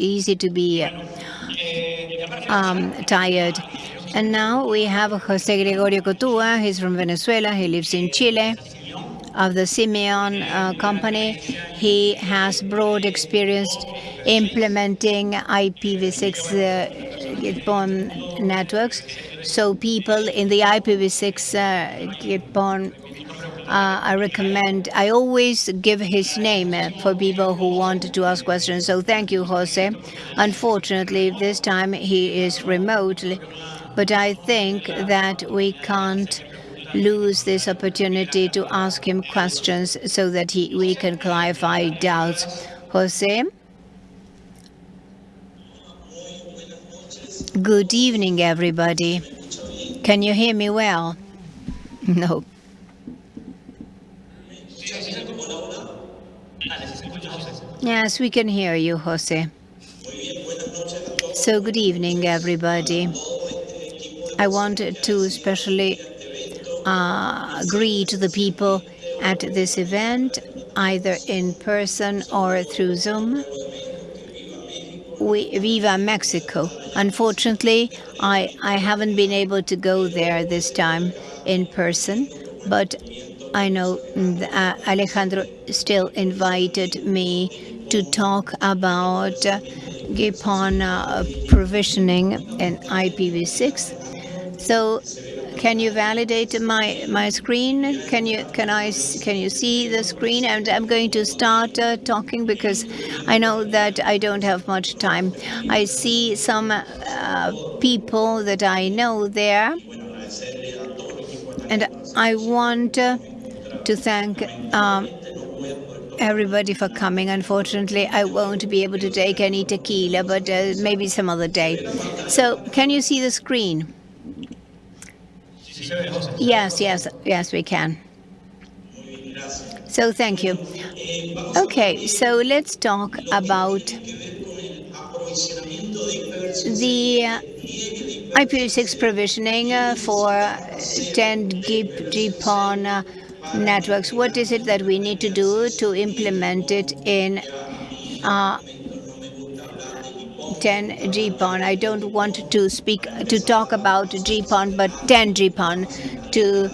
easy to be um, tired. And now we have Jose Gregorio Cotua. He's from Venezuela. He lives in Chile of the Simeon uh, company. He has broad experience implementing IPv6 uh, networks. So people in the IPv6 uh, uh, I recommend, I always give his name uh, for people who want to ask questions. So thank you, Jose. Unfortunately, this time he is remotely, but I think that we can't lose this opportunity to ask him questions so that he, we can clarify doubts. Jose? Good evening, everybody. Can you hear me well? No. Yes, we can hear you, Jose. So good evening, everybody. I wanted to especially uh, greet the people at this event, either in person or through Zoom. We, Viva Mexico. Unfortunately, I, I haven't been able to go there this time in person, but I know uh, Alejandro still invited me to talk about GPON uh, provisioning in IPv6. So can you validate my my screen? Can you can I can you see the screen? And I'm going to start uh, talking because I know that I don't have much time. I see some uh, people that I know there, and I want uh, to thank um, everybody for coming. Unfortunately, I won't be able to take any tequila, but uh, maybe some other day. So, can you see the screen? Yes, yes, yes, we can. So, thank you. Okay, so let's talk about the uh, IPv6 provisioning uh, for 10 GIP GPON uh, networks. What is it that we need to do to implement it in uh, 10 GPON? I don't want to speak to talk about GPON, but 10 GPON to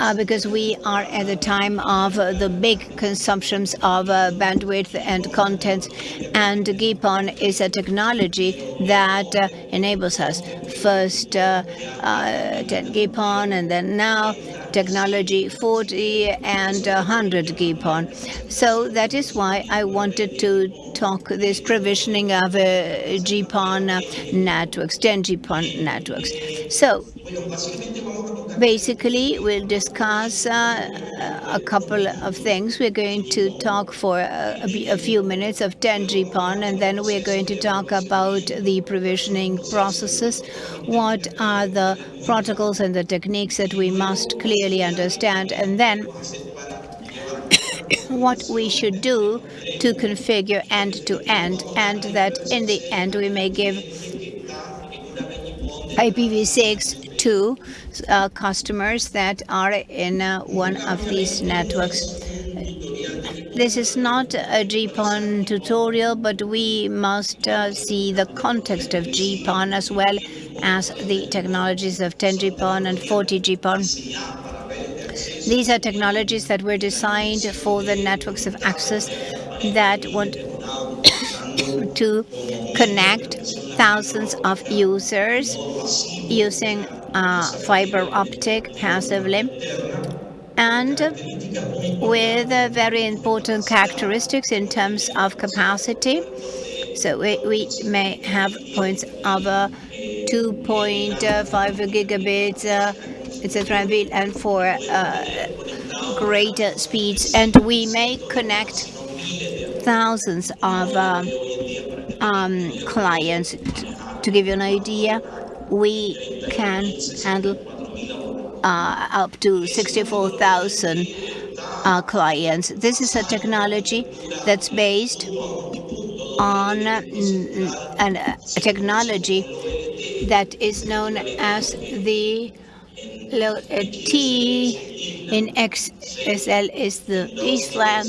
uh, because we are at the time of uh, the big consumptions of uh, bandwidth and content, and GPON is a technology that uh, enables us. First, uh, uh, 10 GPON, and then now technology 40 and 100 GPON. So that is why I wanted to talk this provisioning of uh, GPON networks, 10 GPON networks. So basically, we'll discuss uh, a couple of things. We're going to talk for a, a, few minutes of 10 GPON, and then we're going to talk about the provisioning processes. What are the protocols and the techniques that we must clearly understand, and then what we should do to configure end-to-end, -end, and that in the end we may give IPv6 to uh, customers that are in uh, one of these networks. This is not a GPON tutorial, but we must uh, see the context of GPON as well as the technologies of 10 GPON and 40 GPON. These are technologies that were designed for the networks of access that want to connect thousands of users using uh, fiber optic passively and with uh, very important characteristics in terms of capacity. So we, we may have points of uh, 2.5 gigabits, uh, etc., and for uh, greater speeds. And we may connect thousands of um, um, clients. To give you an idea, we can handle uh, up to 64,000 uh, clients. This is a technology that's based on mm, an, a technology that is known as the T in XSL is the Islam.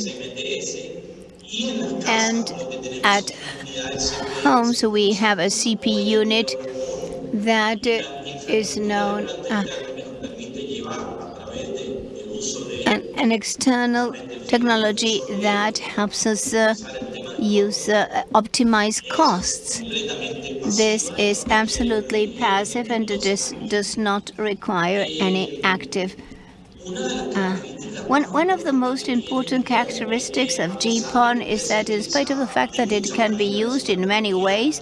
And at home, so we have a CP unit that is known uh, an, an external technology that helps us uh, use uh, optimize costs. This is absolutely passive and it is, does not require any active uh, one, one of the most important characteristics of GPON is that in spite of the fact that it can be used in many ways,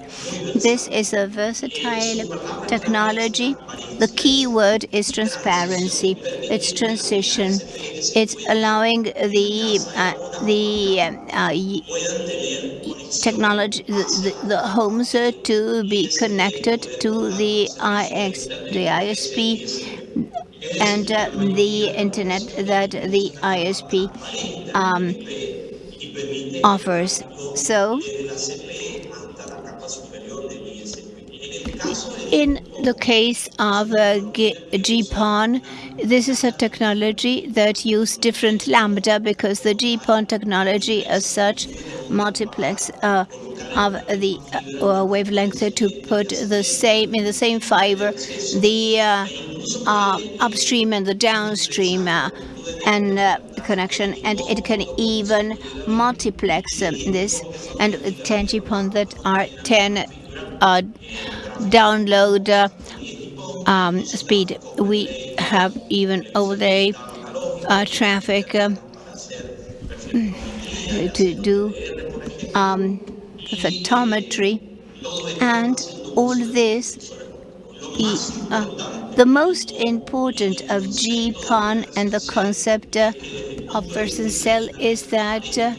this is a versatile technology. The key word is transparency. It's transition. It's allowing the uh, the uh, technology, the, the, the homes uh, to be connected to the IX, the ISP and uh, the internet that the ISP um, offers. So, in the case of uh, GPON, this is a technology that uses different lambda because the GPON technology as such multiplex uh, of the uh, wavelength to put the same in the same fiber the uh, uh, upstream and the downstream uh, and uh, connection and it can even multiplex um, this and 10 GPON that are 10 uh, download uh, um, speed. We have even overlay uh, traffic um, to do um, photometry. And all this uh, the most important of GPON and the concept uh, of person cell is that uh,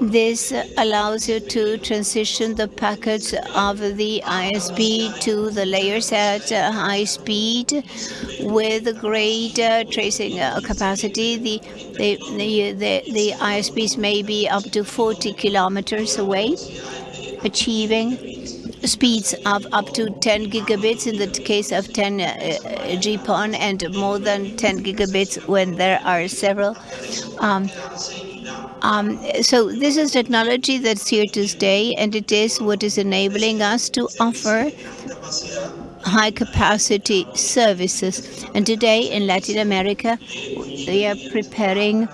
this allows you to transition the packets of the ISP to the layers at uh, high speed with great tracing capacity. The, the, the, the, the ISPs may be up to 40 kilometers away, achieving speeds of up to 10 gigabits in the case of 10 uh, GPON and more than 10 gigabits when there are several. Um, um, so this is technology that's here to stay and it is what is enabling us to offer high capacity services. And today in Latin America, we are preparing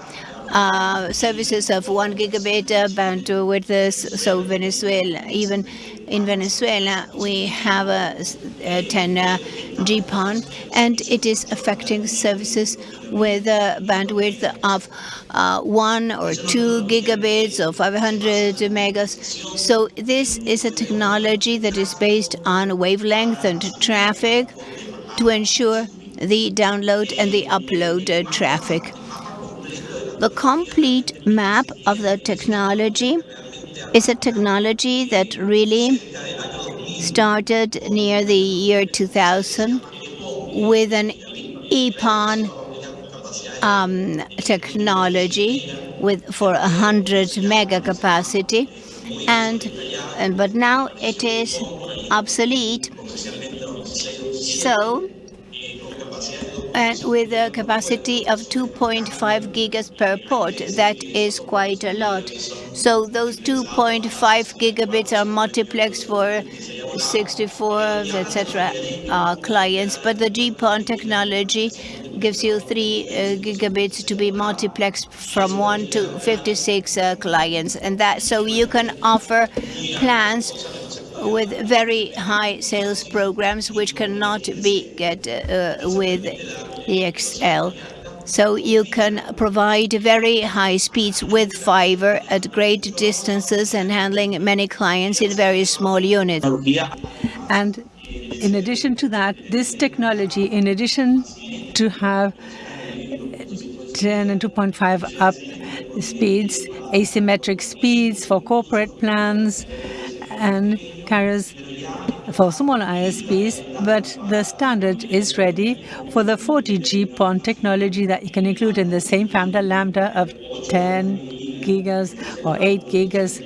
uh, services of one gigabit uh, bandwidth. So Venezuela, even in Venezuela, we have a, a 10 uh, GPON, and it is affecting services with a bandwidth of uh, one or two gigabits or 500 megas. So this is a technology that is based on wavelength and traffic to ensure the download and the upload uh, traffic. The complete map of the technology is a technology that really started near the year 2000 with an EPON um, technology with for 100 mega capacity. And, and but now it is obsolete. So and with a capacity of 2.5 gigas per port. That is quite a lot. So those 2.5 gigabits are multiplexed for 64, etc. Uh, clients, but the GPON technology gives you 3 uh, gigabits to be multiplexed from 1 to 56 uh, clients. And that so you can offer plans with very high sales programs which cannot be get uh, with EXL. So you can provide very high speeds with fiber at great distances and handling many clients in very small units. And in addition to that, this technology, in addition to have 10 and 2.5 up speeds, asymmetric speeds for corporate plans, and carriers for smaller ISPs, but the standard is ready for the 40G PON technology that you can include in the same family lambda of 10 gigas or 8 gigas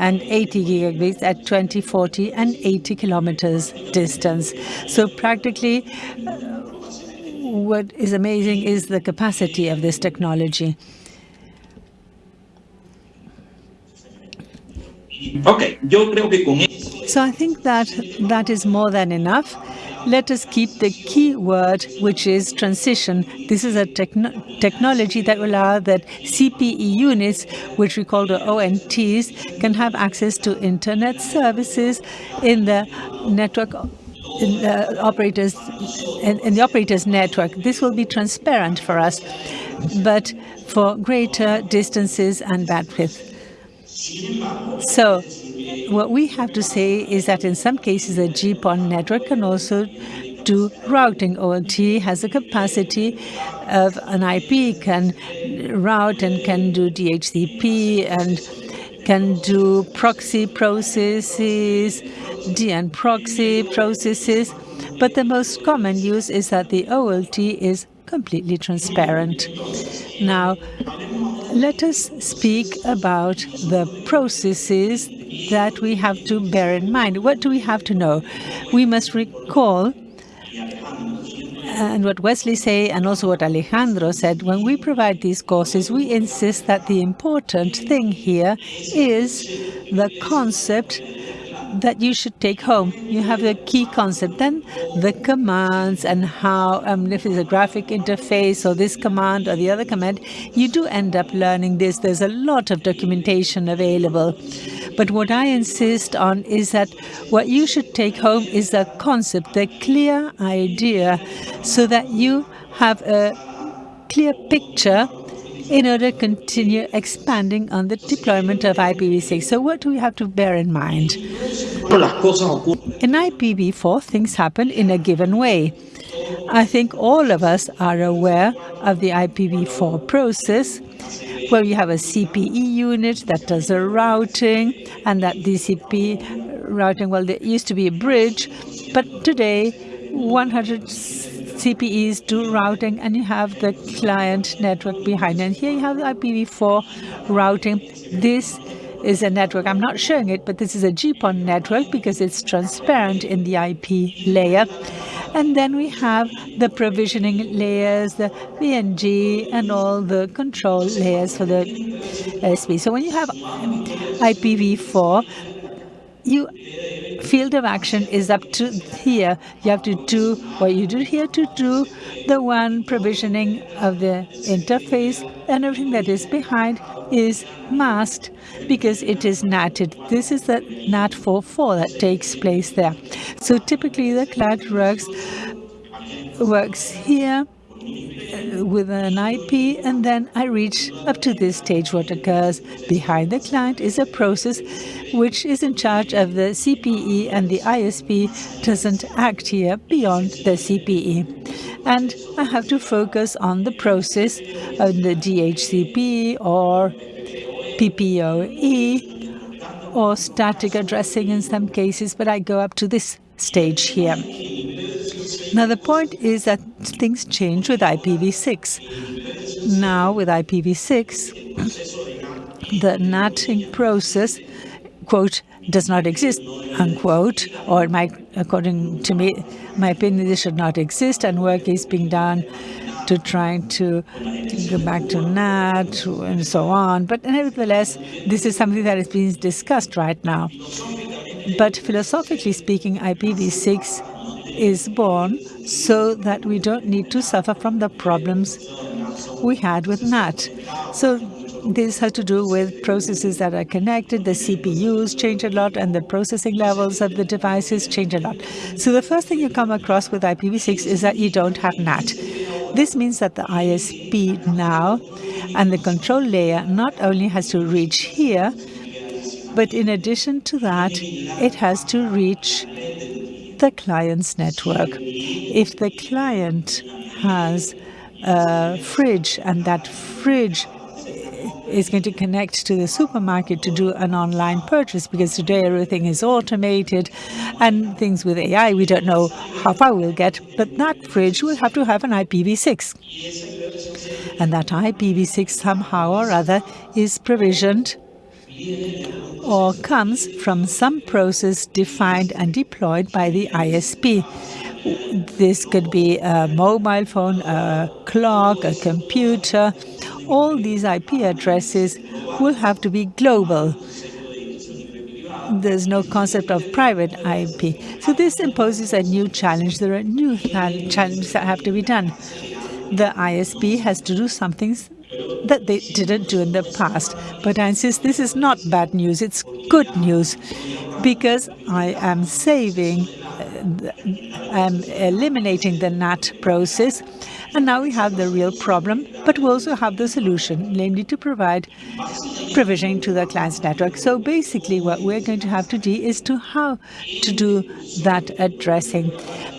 and 80 gigabits at 20, 40, and 80 kilometers distance. So practically, uh, what is amazing is the capacity of this technology. Okay, yo creo que con So I think that that is more than enough. Let us keep the key word, which is transition. This is a techno technology that will allow that CPE units, which we call the ONTs, can have access to internet services in the network in the operators in, in the operators network. This will be transparent for us, but for greater distances and bandwidth. So what we have to say is that in some cases a GPON network can also do routing. OLT has a capacity of an IP, can route and can do DHCP and can do proxy processes, DN proxy processes. But the most common use is that the OLT is completely transparent. Now, let us speak about the processes that we have to bear in mind. What do we have to know? We must recall and what Wesley say and also what Alejandro said, when we provide these courses, we insist that the important thing here is the concept that you should take home. You have the key concept, then the commands and how, um, if it's a graphic interface or this command or the other command, you do end up learning this. There's a lot of documentation available. But what I insist on is that what you should take home is the concept, the clear idea, so that you have a clear picture in order to continue expanding on the deployment of IPv6. So what do we have to bear in mind? In IPv4, things happen in a given way. I think all of us are aware of the IPv4 process, where you have a CPE unit that does a routing, and that DCP routing, well, there used to be a bridge, but today 100 CPEs do routing and you have the client network behind. And here you have the IPv4 routing. This is a network. I'm not showing it, but this is a GPON network because it's transparent in the IP layer. And then we have the provisioning layers, the BNG, and all the control layers for the SP. So when you have IPv4, you field of action is up to here. You have to do what you do here to do the WAN provisioning of the interface and everything that is behind is masked because it is NATed. This is the NAT44 that takes place there. So typically the cloud works, works here with an IP, and then I reach up to this stage. What occurs behind the client is a process which is in charge of the CPE, and the ISP doesn't act here beyond the CPE. And I have to focus on the process of the DHCP or PPPoE or static addressing in some cases, but I go up to this stage here. Now, the point is that things change with IPv6. Now, with IPv6, the NATing process, quote, does not exist, unquote, or might, according to me, my opinion, this should not exist, and work is being done to trying to go back to NAT and so on. But nevertheless, this is something that is being discussed right now. But philosophically speaking, IPv6 is born so that we don't need to suffer from the problems we had with NAT. So this has to do with processes that are connected, the CPUs change a lot, and the processing levels of the devices change a lot. So the first thing you come across with IPv6 is that you don't have NAT. This means that the ISP now and the control layer not only has to reach here, but in addition to that, it has to reach the client's network. If the client has a fridge and that fridge is going to connect to the supermarket to do an online purchase because today everything is automated and things with AI, we don't know how far we'll get, but that fridge will have to have an IPv6. And that IPv6 somehow or other is provisioned or comes from some process defined and deployed by the ISP. This could be a mobile phone, a clock, a computer. All these IP addresses will have to be global. there's no concept of private IP. So this imposes a new challenge. There are new challenges that have to be done. The ISP has to do some things that they didn't do in the past. But I insist this is not bad news, it's good news, because I am saving, uh, I'm eliminating the NAT process, and now we have the real problem, but we also have the solution, namely to provide provisioning to the client's network. So basically what we're going to have to do is to how to do that addressing.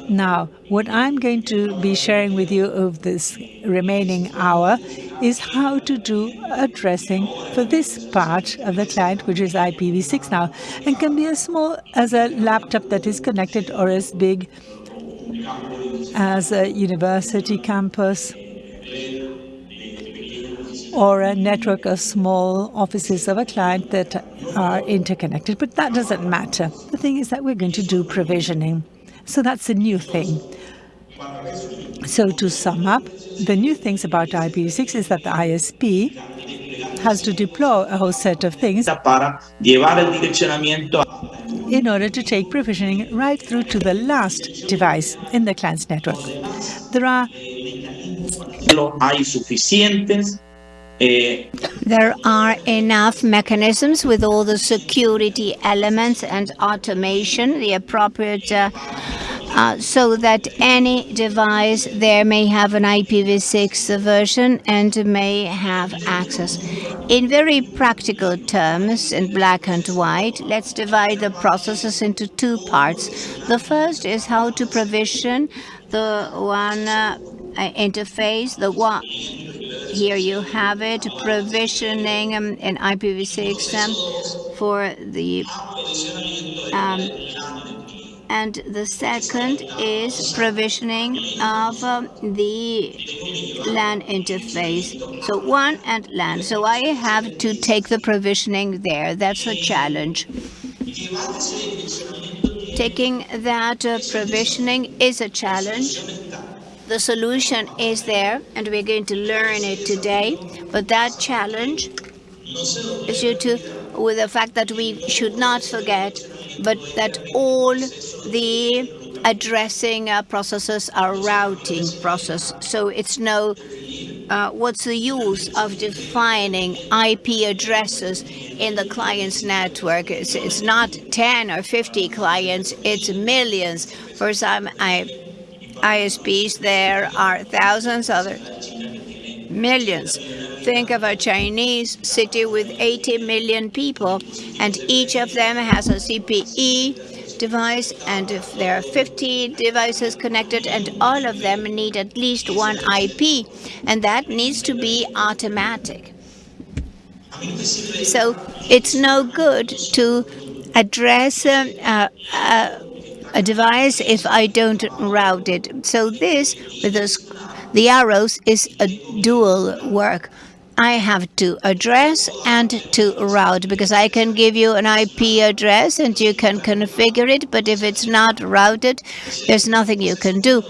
Now, what I'm going to be sharing with you of this remaining hour is how to do addressing for this part of the client, which is IPv6 now, and can be as small as a laptop that is connected or as big as a university campus or a network of small offices of a client that are interconnected, but that doesn't matter. The thing is that we're going to do provisioning. So that's a new thing. So to sum up, the new things about IPv6 is that the ISP has to deploy a whole set of things in order to take provisioning right through to the last device in the client's network. There are eh, there are enough mechanisms with all the security elements and automation, the appropriate uh, uh, so that any device there may have an IPv6 version and may have access. In very practical terms, in black and white, let's divide the processes into two parts. The first is how to provision the WAN uh, interface, the one here you have it, provisioning um, in IPv6 um, for the um, and the second is provisioning of um, the LAN interface. So WAN and LAN. So I have to take the provisioning there. That's a challenge. Taking that uh, provisioning is a challenge. The solution is there, and we're going to learn it today. But that challenge due to with the fact that we should not forget but that all the addressing uh, processes are routing process. So it's no, uh, what's the use of defining IP addresses in the client's network? It's, it's not 10 or 50 clients, it's millions. For some I, ISPs, there are thousands, other millions. Think of a Chinese city with 80 million people, and each of them has a CPE device, and if there are 50 devices connected, and all of them need at least one IP, and that needs to be automatic. So it's no good to address uh, uh, a device if I don't route it. So this, with this, the arrows, is a dual work. I have to address and to route because I can give you an IP address and you can configure it, but if it's not routed, there's nothing you can do.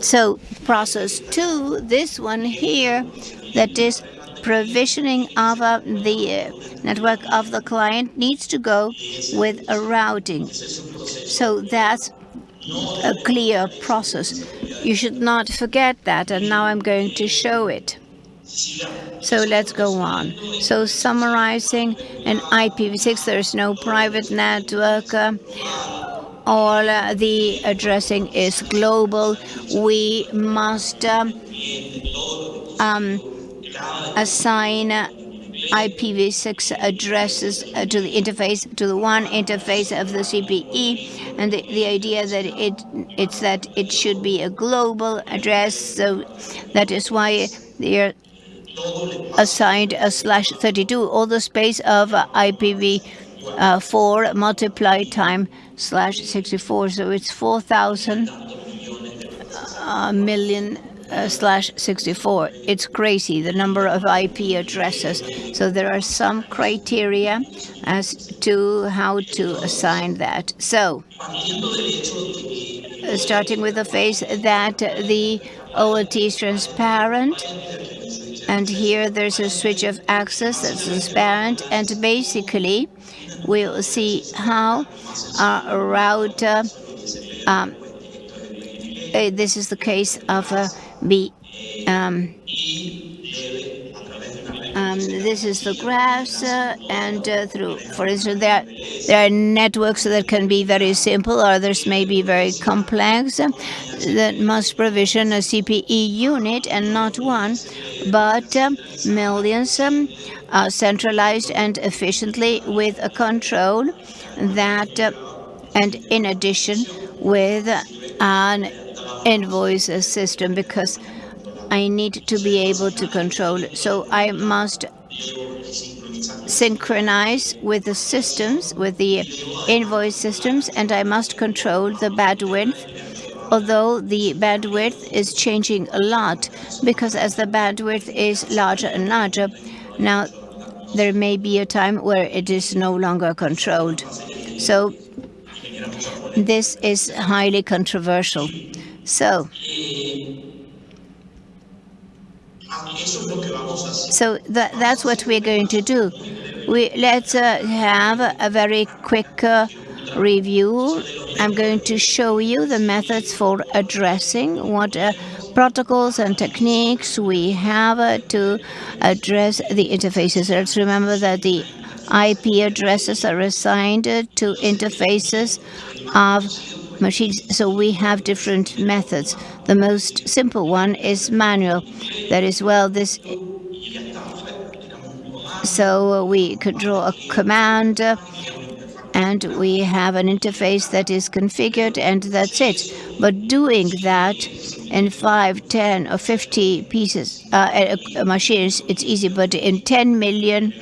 So process two, this one here, that is provisioning of the uh, network of the client needs to go with a routing. So that's a clear process. You should not forget that, and now I'm going to show it. So let's go on. So summarizing in IPv6, there's no private network. All uh, the addressing is global. We must um, um, assign IPv6 addresses uh, to the interface, to the WAN interface of the CPE, and the, the idea that it it's that it should be a global address. So that is why they're assigned a slash 32, all the space of IPv4 uh, multiplied time slash 64. So it's 4,000 uh, million uh, slash 64. It's crazy, the number of IP addresses. So there are some criteria as to how to assign that. So uh, starting with the phase that the OLT is transparent, and here there's a switch of access that's transparent. And basically, we'll see how our router, um, uh, this is the case of a B. Um, um, this is the graphs uh, and uh, through, for instance, there, there are networks that can be very simple, others may be very complex that must provision a CPE unit and not one, but um, millions um, uh, centralized and efficiently with a control that, uh, and in addition with an invoice system because I need to be able to control. So I must synchronize with the systems, with the invoice systems, and I must control the bandwidth. Although the bandwidth is changing a lot, because as the bandwidth is larger and larger, now there may be a time where it is no longer controlled. So this is highly controversial. So so that, that's what we're going to do. We let's uh, have a very quick uh, review. I'm going to show you the methods for addressing what uh, protocols and techniques we have uh, to address the interfaces. Let's remember that the IP addresses are assigned uh, to interfaces of machines. So we have different methods. The most simple one is manual. That is, well, this. So we could draw a command and we have an interface that is configured and that's it. But doing that in 5, 10 or 50 pieces, uh, machines, it's easy, but in 10 million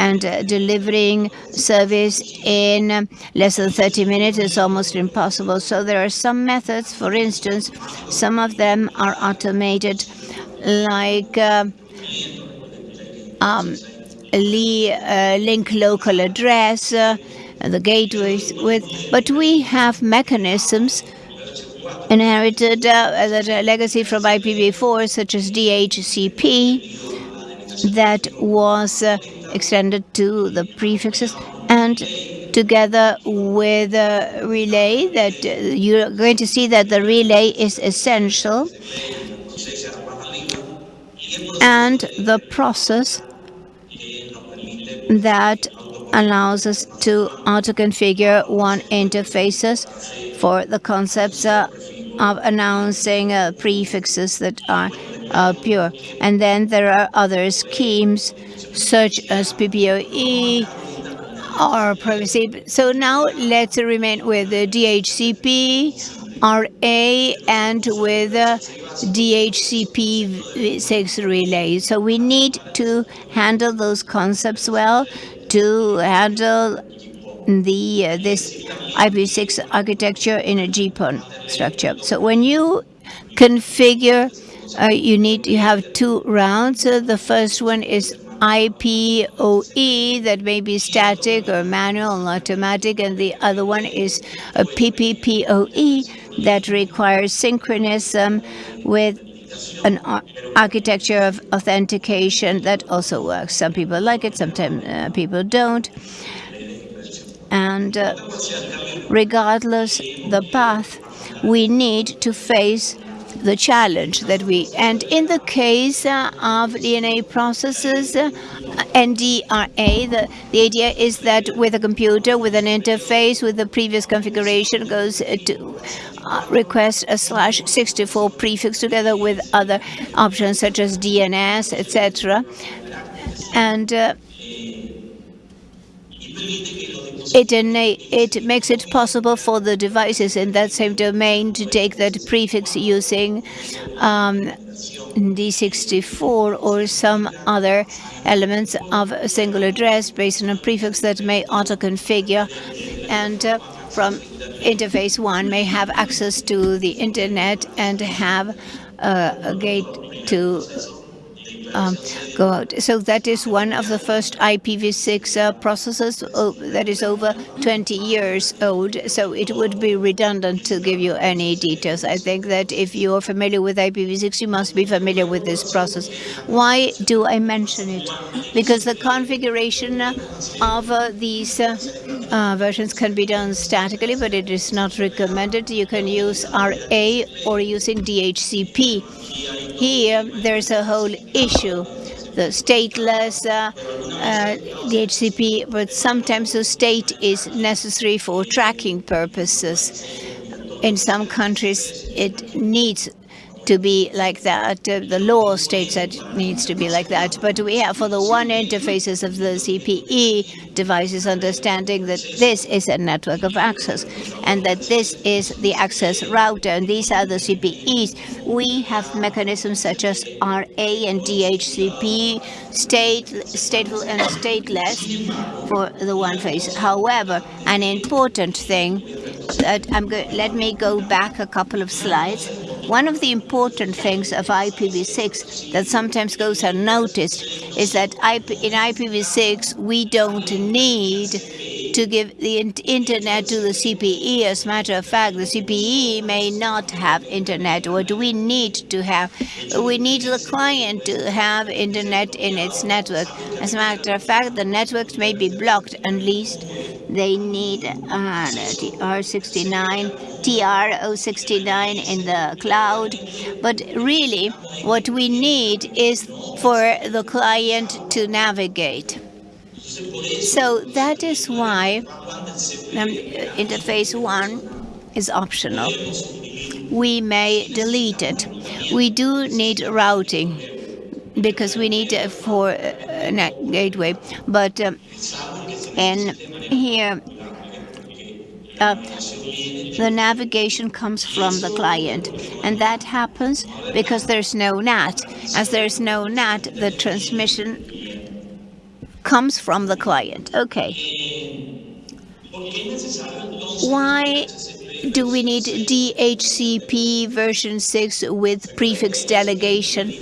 and delivering service in less than 30 minutes is almost impossible. So there are some methods, for instance, some of them are automated, like uh, um, uh, link local address, uh, the gateways with, but we have mechanisms inherited uh, as a legacy from IPv4, such as DHCP, that was uh, extended to the prefixes and together with a relay that uh, you're going to see that the relay is essential and the process that allows us to auto-configure WAN interfaces for the concepts uh, of announcing uh, prefixes that are uh, pure. And then there are other schemes such as PPPoE or privacy. So now let's remain with the DHCP, RA, and with DHCP6 relay. So we need to handle those concepts well to handle the uh, this IP6 architecture in a GPON structure. So when you configure, uh, you need you have two rounds. Uh, the first one is IPOE that may be static or manual or automatic, and the other one is a PPPoE that requires synchronism with an architecture of authentication that also works. Some people like it, sometimes uh, people don't. And uh, regardless the path, we need to face the challenge that we, and in the case uh, of DNA processes, uh, NDRA, the, the idea is that with a computer, with an interface, with the previous configuration, goes to uh, request a slash 64 prefix together with other options such as DNS, etc. And uh, it, it makes it possible for the devices in that same domain to take that prefix using um, D64 or some other elements of a single address based on a prefix that may auto-configure and uh, from interface 1 may have access to the internet and have uh, a gate to um, go out. So that is one of the first IPv6 uh, processors uh, that is over 20 years old. So it would be redundant to give you any details. I think that if you are familiar with IPv6, you must be familiar with this process. Why do I mention it? Because the configuration of uh, these uh, uh, versions can be done statically, but it is not recommended. You can use RA or using DHCP. Here, there's a whole issue. The stateless uh, uh, DHCP, but sometimes the state is necessary for tracking purposes. In some countries, it needs to be like that. Uh, the law states that it needs to be like that. But we have for the WAN interfaces of the CPE devices understanding that this is a network of access and that this is the access router and these are the CPEs. We have mechanisms such as RA and DHCP, state, stateful and stateless for the one phase. However, an important thing that I'm going, let me go back a couple of slides. One of the important things of IPv6 that sometimes goes unnoticed is that in IPv6 we don't need to give the internet to the CPE. As a matter of fact, the CPE may not have internet. What do we need to have? We need the client to have internet in its network. As a matter of fact, the networks may be blocked least they need uh, R69, TR069 in the cloud. But really, what we need is for the client to navigate. So that is why um, interface 1 is optional. We may delete it. We do need routing because we need it for a gateway. But um, in here, uh, the navigation comes from the client. And that happens because there's no NAT. As there's no NAT, the transmission comes from the client. Okay. Why do we need DHCP version 6 with prefix delegation?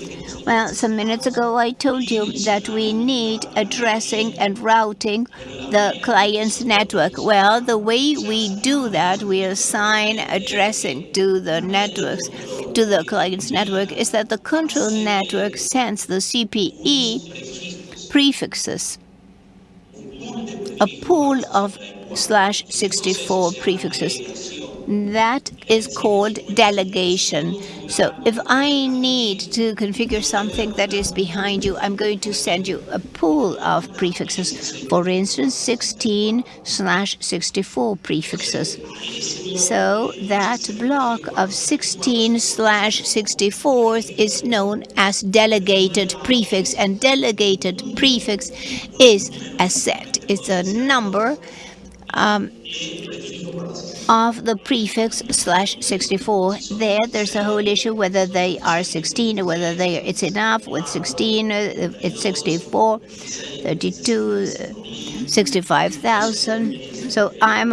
Well, some minutes ago I told you that we need addressing and routing the client's network. Well, the way we do that, we assign addressing to the networks, to the client's network, is that the control network sends the CPE prefixes, a pool of slash 64 prefixes. That is called delegation. So if I need to configure something that is behind you, I'm going to send you a pool of prefixes. For instance, 16 slash 64 prefixes. So that block of 16 slash 64 is known as delegated prefix. And delegated prefix is a set. It's a number um, of the prefix slash 64. There, there's a whole issue whether they are 16 or whether they it's enough with 16, uh, it's 64, 32, uh, 65,000. So I'm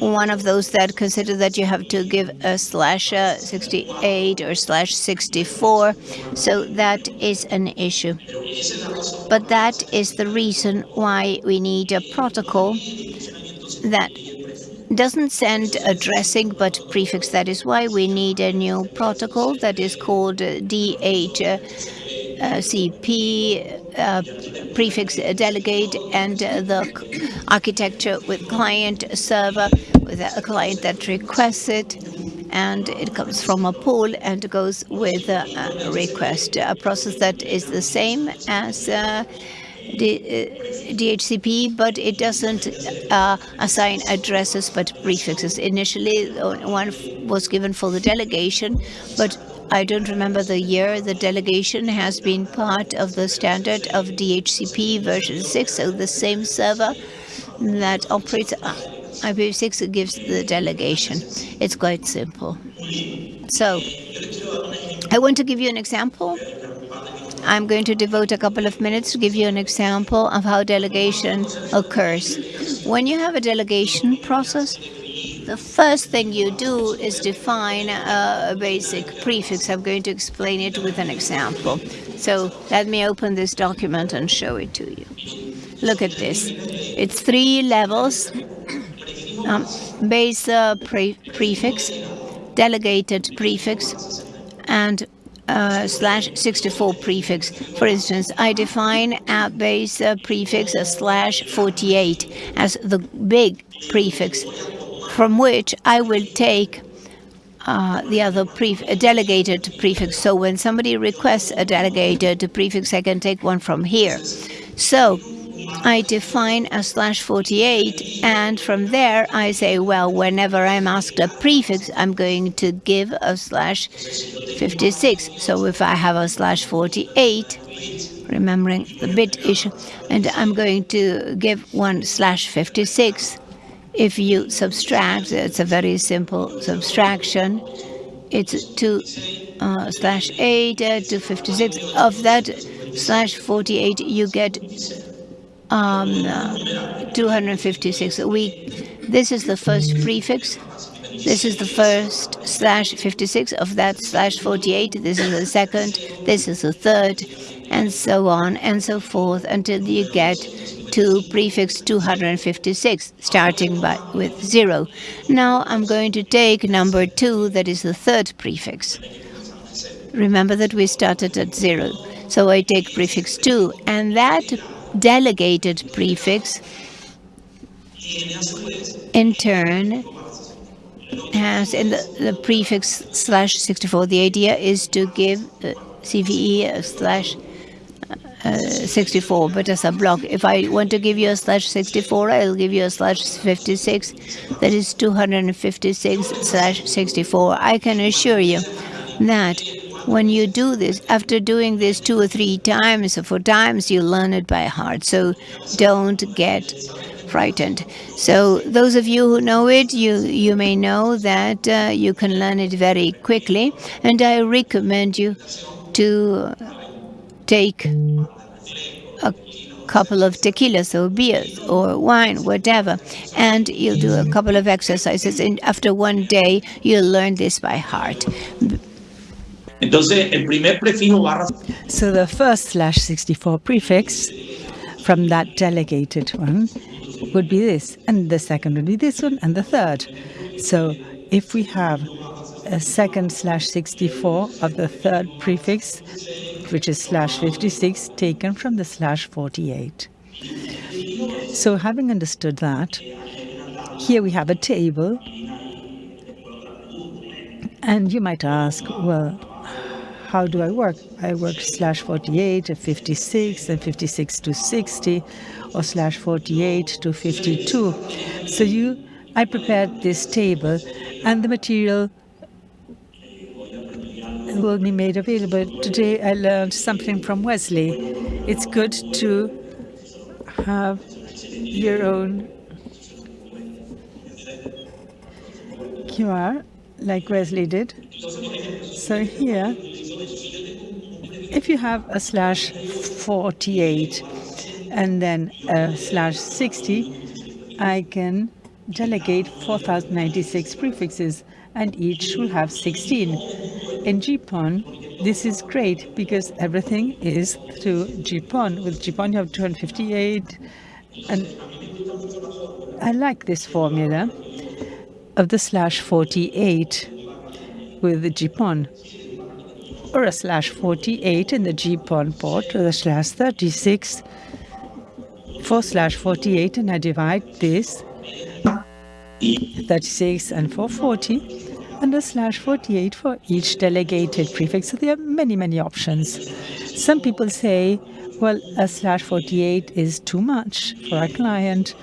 one of those that consider that you have to give a slash uh, 68 or slash 64. So that is an issue. But that is the reason why we need a protocol that doesn't send addressing but prefix. That is why we need a new protocol that is called DHCP uh, prefix delegate and the architecture with client server with a client that requests it and it comes from a pool and goes with a, request, a process that is the same as uh, uh, DHCP, uh, but it doesn't uh, assign addresses but prefixes. Initially, uh, one was given for the delegation, but I don't remember the year. The delegation has been part of the standard of DHCP version 6, so the same server that operates uh, IPv6 gives the delegation. It's quite simple. So, I want to give you an example I'm going to devote a couple of minutes to give you an example of how delegation occurs. When you have a delegation process, the first thing you do is define a basic prefix. I'm going to explain it with an example. So let me open this document and show it to you. Look at this. It's three levels. Um, base uh, pre prefix, delegated prefix, and uh, slash 64 prefix. For instance, I define a base uh, prefix as slash 48 as the big prefix from which I will take uh, the other pref delegated prefix. So when somebody requests a delegated prefix, I can take one from here. So I define a slash 48, and from there I say, well, whenever I'm asked a prefix, I'm going to give a slash 56. So if I have a slash 48, remembering the bit issue, and I'm going to give one slash 56, if you subtract, it's a very simple subtraction, it's 2 uh, slash 8 uh, to 56. Of that slash 48, you get um, uh, 256. We, this is the first prefix. This is the first slash 56 of that slash 48. This is the second. This is the third, and so on and so forth until you get to prefix 256, starting by with zero. Now I'm going to take number two, that is the third prefix. Remember that we started at zero. So I take prefix 2, and that delegated prefix in turn has in the, the prefix slash 64. The idea is to give uh, CPE slash uh, 64, but as a block. If I want to give you a slash 64, I'll give you a slash 56. That is 256 slash 64. I can assure you that when you do this, after doing this two or three times or four times, you learn it by heart. So don't get frightened. So those of you who know it, you, you may know that uh, you can learn it very quickly. And I recommend you to take a couple of tequilas or beers or wine, whatever, and you'll do a couple of exercises. And after one day, you'll learn this by heart. Entonces, el primer prefijo barra So the first slash 64 prefix from that delegated one would be this, and the second would be this one, and the third. So if we have a second slash 64 of the third prefix, which is slash 56, taken from the slash 48. So having understood that, here we have a table, and you might ask, well, how do I work? I work slash 48 to 56 and 56 to 60 or slash 48 to 52. So you, I prepared this table and the material will be made available. Today I learned something from Wesley. It's good to have your own QR like Wesley did. So here if you have a slash 48 and then a slash 60, I can delegate 4096 prefixes and each will have 16. In GPON, this is great because everything is through GPON. With GPON, you have 258 and I like this formula of the slash 48 with the GPON or a slash 48 in the GPON port or a slash 36 for slash 48 and I divide this 36 and 440 and a slash 48 for each delegated prefix. So there are many, many options. Some people say, well, a slash 48 is too much for a client.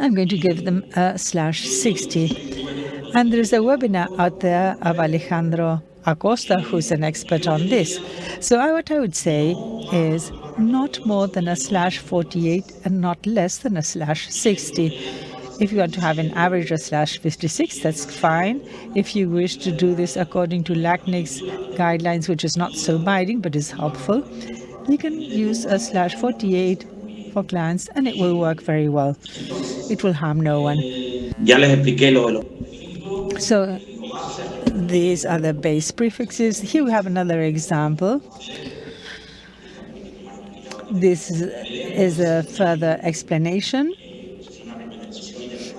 I'm going to give them a slash 60. And there's a webinar out there of Alejandro Acosta, who's an expert on this. So I, what I would say is not more than a slash 48 and not less than a slash 60. If you want to have an average of slash 56, that's fine. If you wish to do this according to LACNIC's guidelines, which is not so binding but is helpful, you can use a slash 48 for clients and it will work very well. It will harm no one. Ya les expliqué lo de lo. So these are the base prefixes. Here we have another example This is a further explanation.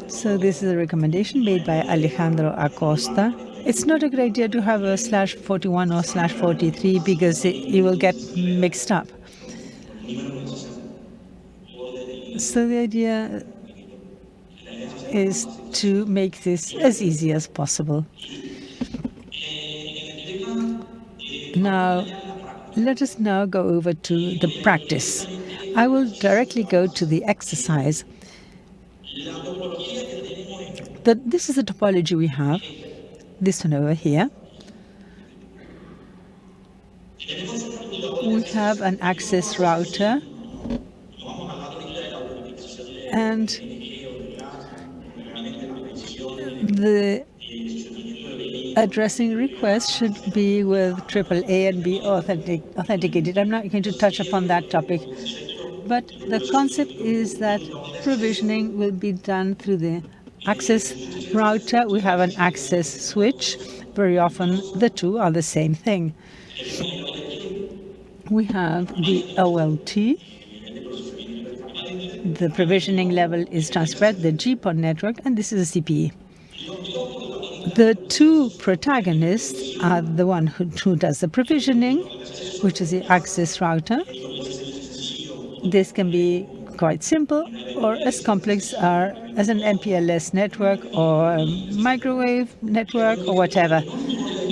So this is a recommendation made by Alejandro Acosta. It's not a great idea to have a slash 41 or slash 43 because it, you will get mixed up. So the idea is to make this as easy as possible. Now, let us now go over to the practice. I will directly go to the exercise. The, this is the topology we have, this one over here. We have an access router and the addressing requests should be with AAA and be authentic, authenticated. I'm not going to touch upon that topic, but the concept is that provisioning will be done through the access router. We have an access switch. Very often the two are the same thing. We have the OLT. The provisioning level is transferred, the GPON network, and this is a CPE. The two protagonists are the one who, who does the provisioning, which is the access router. This can be quite simple or as complex are as an MPLS network or microwave network or whatever.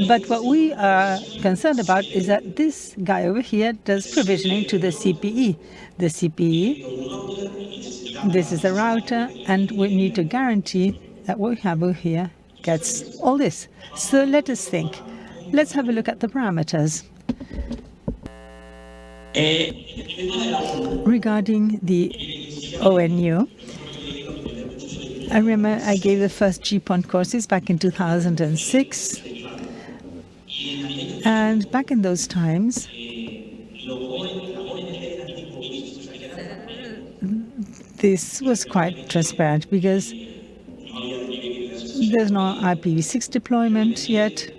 But what we are concerned about is that this guy over here does provisioning to the CPE. The CPE, this is a router, and we need to guarantee that what we have over here gets all this. So let us think. Let's have a look at the parameters. Regarding the ONU, I remember I gave the first GPON courses back in 2006. And back in those times, this was quite transparent because there's no IPv6 deployment yet.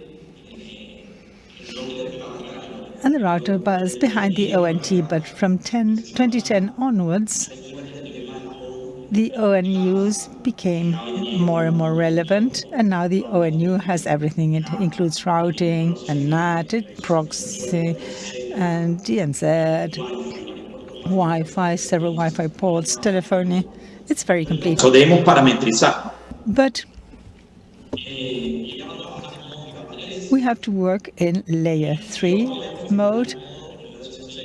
And the router was behind the ONT, but from 10, 2010 onwards, the ONUs became more and more relevant, and now the ONU has everything. It includes routing and NAT, it proxy, and DNS, Wi-Fi, several Wi-Fi ports, telephony. It's very complete. But we have to work in layer 3 mode.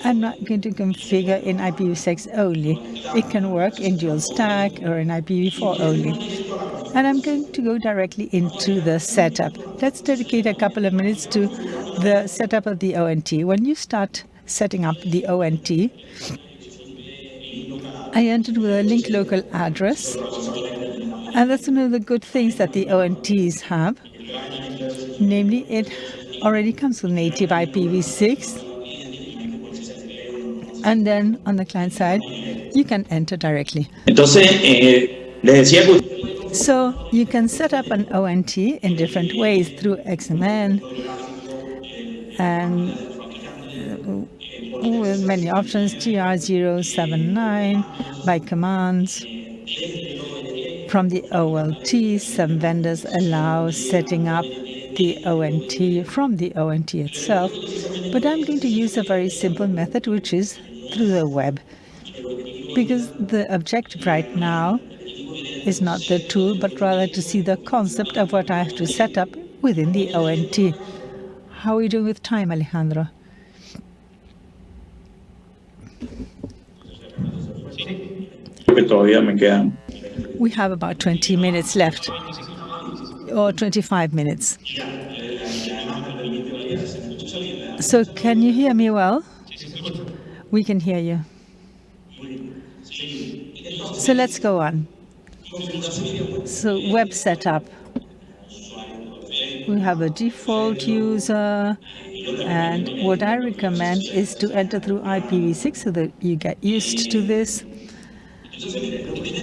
I'm not going to configure in IPv6 only. It can work in dual stack or in IPv4 only. And I'm going to go directly into the setup. Let's dedicate a couple of minutes to the setup of the ONT. When you start setting up the ONT, I entered with a link local address. And that's one of the good things that the ONTs have. Namely, it already comes with native IPv6. And then on the client side, you can enter directly. Eh, les decía que So you can set up an ONT in different ways through XMN and uh, with many options, TR069 by commands. From the OLT, some vendors allow setting up the ONT from the ONT itself, but I'm going to use a very simple method, which is through the web, because the objective right now is not the tool, but rather to see the concept of what I have to set up within the ONT. How are we doing with time, Alejandro? todavía me quedan. We have about 20 minutes left, or 25 minutes. So can you hear me well? We can hear you. So let's go on. So web setup. We have a default user, and what I recommend is to enter through IPv6 so that you get used to this.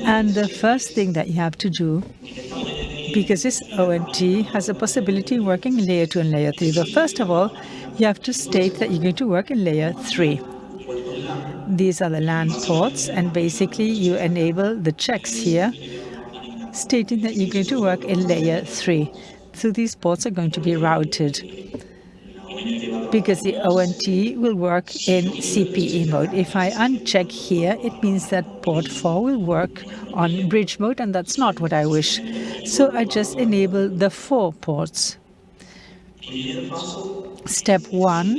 And the first thing that you have to do, because this ONT has a possibility working in layer 2 and layer 3. But first of all, you have to state that you're going to work in layer 3. these are the LAN ports, and basically you enable the checks here, stating that you're going to work in layer 3. So these ports are going to be routed because the ONT will work in CPE mode. If I uncheck here, it means that port 4 will work on bridge mode, and that's not what I wish. So I just enable the four ports. Step 1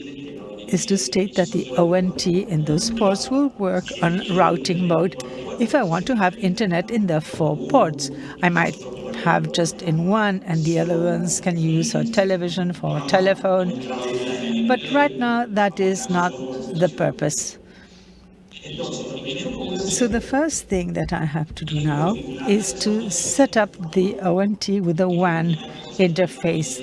is to state that the ONT in those ports will work on routing mode. If I want to have internet in the four ports, I might have just in one and the other ones can use for television, for a telephone. But right now, that is not the purpose. So the first thing that I have to do now is to set up the ONT with a WAN interface.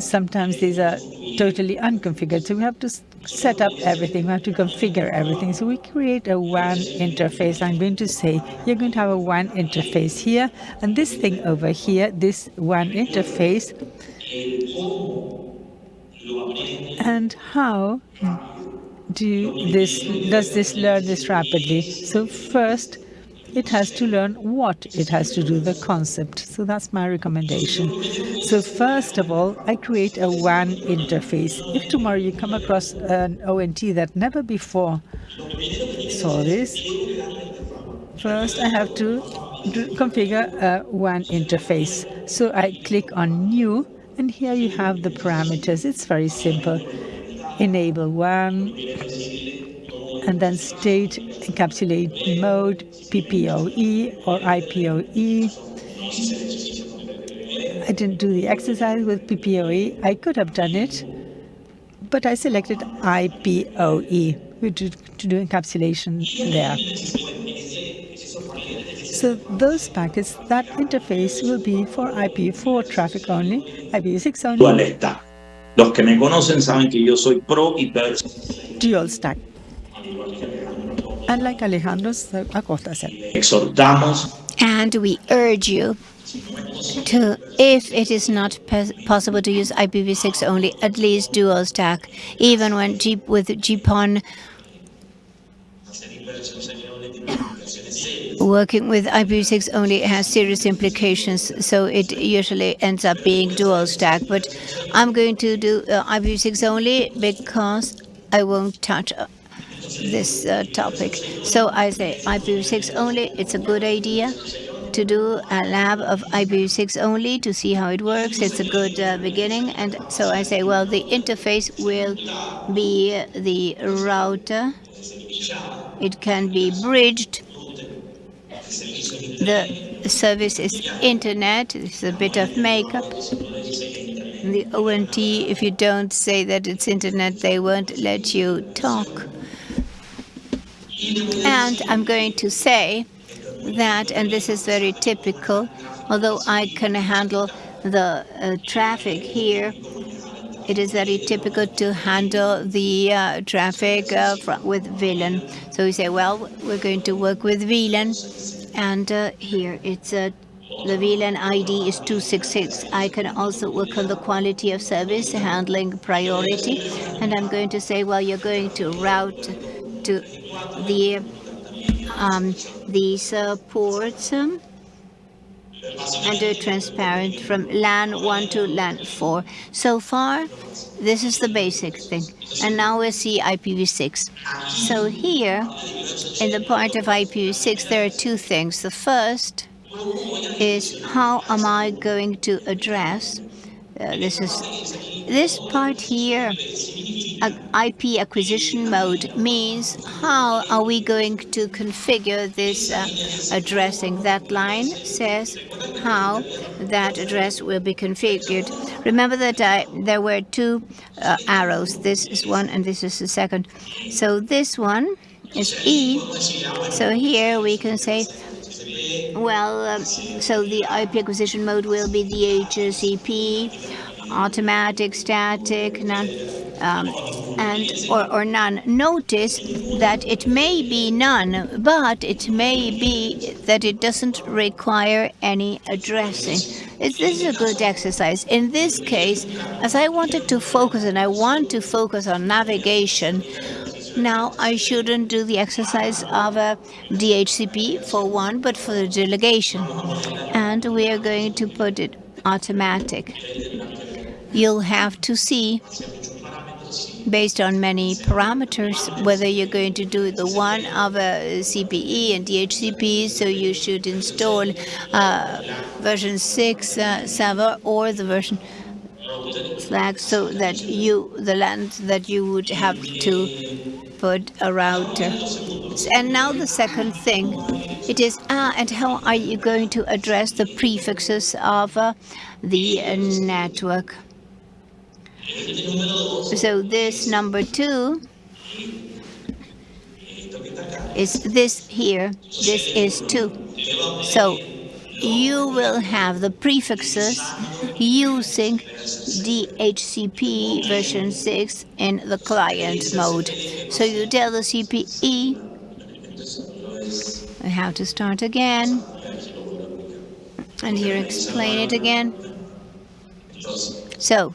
Sometimes these are totally unconfigured. So we have to set up everything. We have to configure everything. So we create a WAN interface. I'm going to say you're going to have a WAN interface here, and this thing over here, this WAN interface. And how do this does this learn this rapidly? So first, it has to learn what it has to do, the concept. So that's my recommendation. So first of all, I create a WAN interface. If tomorrow you come across an ONT that never before saw this, first I have to configure a WAN interface. So I click on New, and here you have the parameters. It's very simple. Enable WAN, and then state encapsulate mode, PPPoE or IPOE. I didn't do the exercise with PPPoE. I could have done it, but I selected IPOE to, to do encapsulation there. So those packets, that interface will be for IP4 traffic only, IP6 only. Los que me conocen saben que yo soy pro y Dual stack. And like Alejandro Acosta said. Exhortamos. And we urge you to, if it is not possible to use IPv6 only, at least dual stack, even when G with GPON working with IPv6 only has serious implications, so it usually ends up being dual stack. But I'm going to do uh, IPv6 only because I won't touch uh, this uh, topic. So I say IPv6 only, it's a good idea to do a lab of IPv6 only to see how it works. It's a good uh, beginning. And so I say, well, the interface will be the router. It can be bridged. The service is internet. It's a bit of makeup. The ONT, if you don't say that it's internet, they won't let you talk. And I'm going to say that, and this is very typical, although I can handle the uh, traffic here, it is very typical to handle the uh, traffic uh, with VLAN. So we say, well, we're going to work with VLAN, and uh, here it's a the VLAN ID is 266. I can also work on the quality of service, handling priority, and I'm going to say, well, you're going to route to the um, these uh, ports um, and it transparent from LAN 1 to LAN 4. So far, this is the basic thing. And now we see IPv6. So here, in the part of IPv6, there are two things. The first is how am I going to address uh, this is this part here IP acquisition mode means how are we going to configure this uh, addressing that line says how that address will be configured. Remember that I, there were two uh, arrows. This is one and this is the second. So this one is E. So here we can say well, um, so the IP acquisition mode will be the HCP, automatic, static, none, um, and or, or none. Notice that it may be none, but it may be that it doesn't require any addressing. This is a good exercise. In this case, as I wanted to focus and I want to focus on navigation, Now I shouldn't do the exercise of a DHCP for one, but for the delegation. And we are going to put it automatic. You'll have to see based on many parameters whether you're going to do the one of a CPE and DHCP so you should install uh, version 6 uh, server or the version flag so that you the land that you would have to put a router and now the second thing it is ah and how are you going to address the prefixes of uh, the uh, network so this number two is this here. This is two. So you will have the prefixes using DHCP version 6 in the client mode. So you tell the CPE, have to start again, and here explain it again. So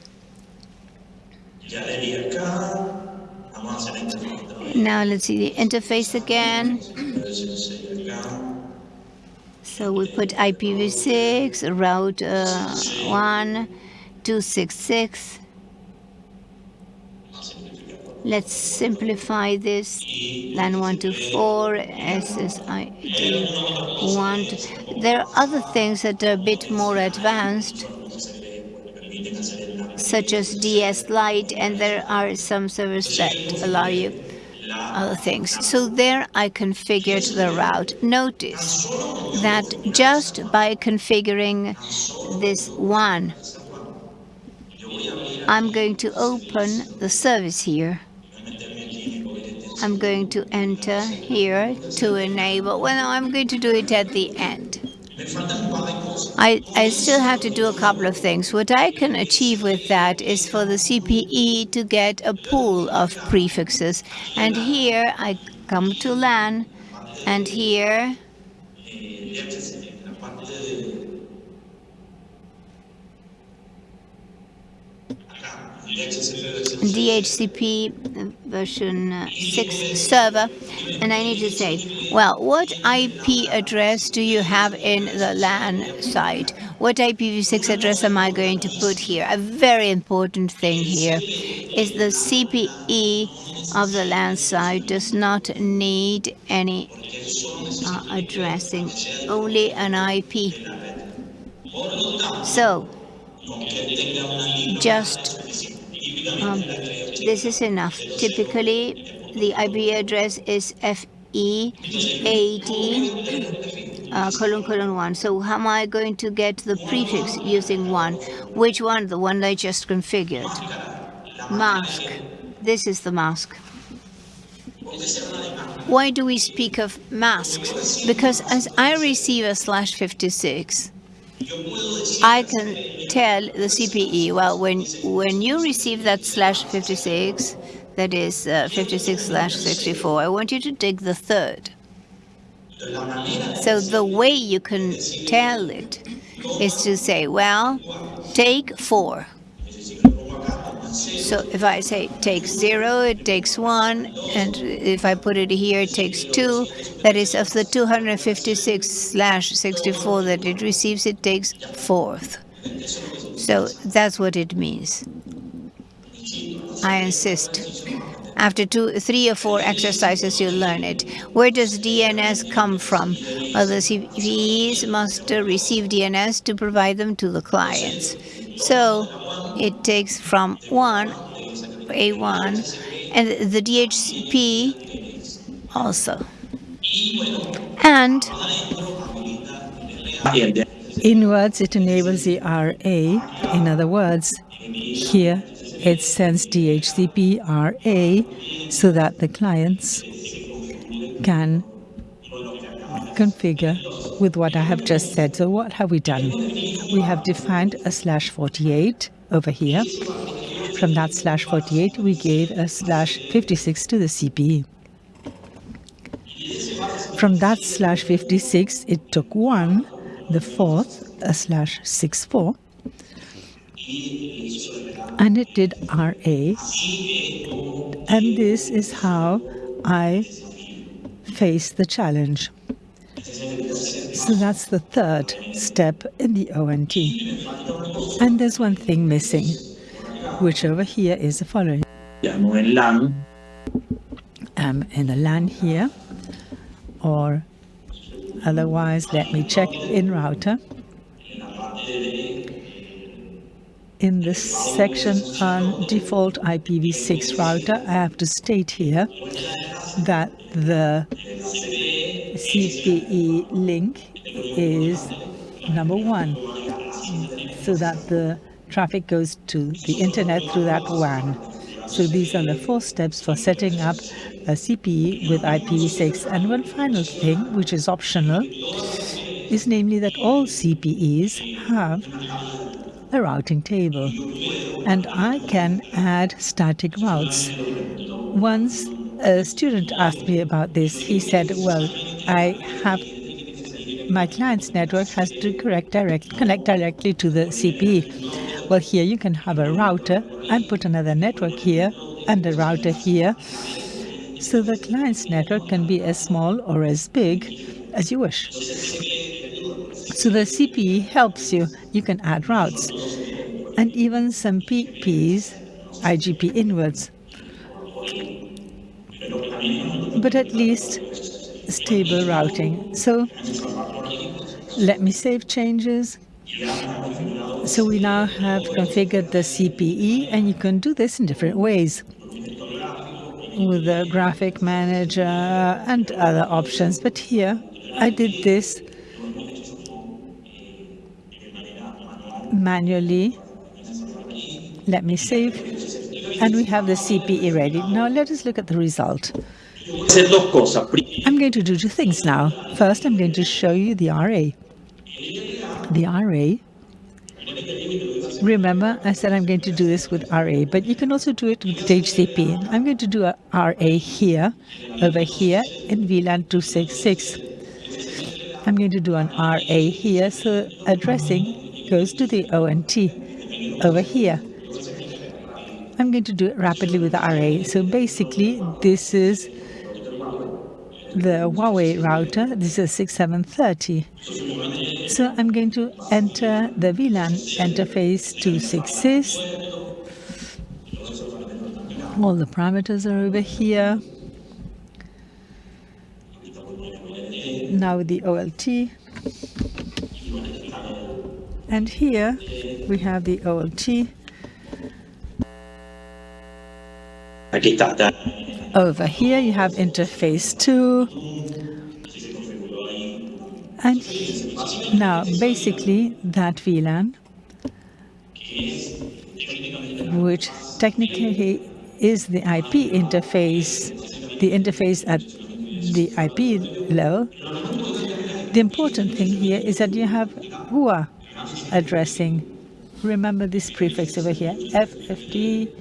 now let's see the interface again. So we put IPv6, route uh, 1, 266. Let's simplify this. LAN 124, SSID 1. There are other things that are a bit more advanced such as DS Lite, and there are some servers that allow you other things. So there I configured the route. Notice that just by configuring this one, I'm going to open the service here. I'm going to enter here to enable, well, I'm going to do it at the end. I, I still have to do a couple of things. What I can achieve with that is for the CPE to get a pool of prefixes. And here I come to LAN, and here DHCP version 6 server and I need to say well what IP address do you have in the LAN site what IPv6 address am I going to put here? A very important thing here is the CPE of the LAN site does not need any uh, addressing only an IP so just um, this is enough. Typically, the IP address is FE80 uh, colon colon 1. So how am I going to get the prefix using 1? Which one? The one I just configured. Mask. This is the mask. Why do we speak of masks? Because as I receive a slash 56, I can tell the CPE, well, when, when you receive that slash 56, that is uh, 56 slash 64, I want you to take the third. So the way you can tell it is to say, well, take four. So if I say it takes zero, it takes one, and if I put it here, it takes two. That is, of the 256 slash 64 that it receives, it takes fourth. So that's what it means. I insist. After two, three or four exercises, you'll learn it. Where does DNS come from? Well, the CPEs must receive DNS to provide them to the clients. So it takes from 1, A1, and the DHCP also. And in words, it enables the RA. In other words, here it sends DHCP RA so that the clients can configure with what I have just said. So what have we done? We have defined a slash 48 over here. From that slash 48, we gave a slash 56 to the CPE. From that slash 56, it took one, the fourth, a slash 64, and it did RA And this is how I face the challenge. So that's the third step in the ONT. And there's one thing missing, which over here is the following. I'm in the LAN here, or otherwise, let me check in router. In this section on default IPv6 router, I have to state here that the CPE link is number one, so that the traffic goes to the internet through that WAN. So these are the four steps for setting up a CPE with IPv6. And one final thing, which is optional, is namely that all CPEs have a routing table. And I can add static routes. Once a student asked me about this, he said, well, I have my client's network has to direct, connect directly to the CPE. Well, here you can have a router and put another network here and a router here. So the client's network can be as small or as big as you wish. So the CPE helps you. You can add routes and even some PPs, IGP inwards. But at least stable routing. So let me save changes. So we now have configured the CPE, and you can do this in different ways with the graphic manager and other options. But here, I did this manually. Let me save, and we have the CPE ready. Now let us look at the result. I'm going to do two things now. First, I'm going to show you the RA. The RA, remember I said I'm going to do this with RA, but you can also do it with DHCP. I'm going to do a RA here, over here in VLAN 266. I'm going to do an RA here, so addressing goes to the ONT over here. I'm going to do it rapidly with RA. So basically, this is the Huawei router. This is 6730. So I'm going to enter the VLAN interface 266. All the parameters are over here. Now the OLT. And here we have the OLT. Over here you have interface 2. And now basically that VLAN, which technically is the IP interface, the interface at the IP level, the important thing here is that you have HUA addressing. Remember this prefix over here, FFD,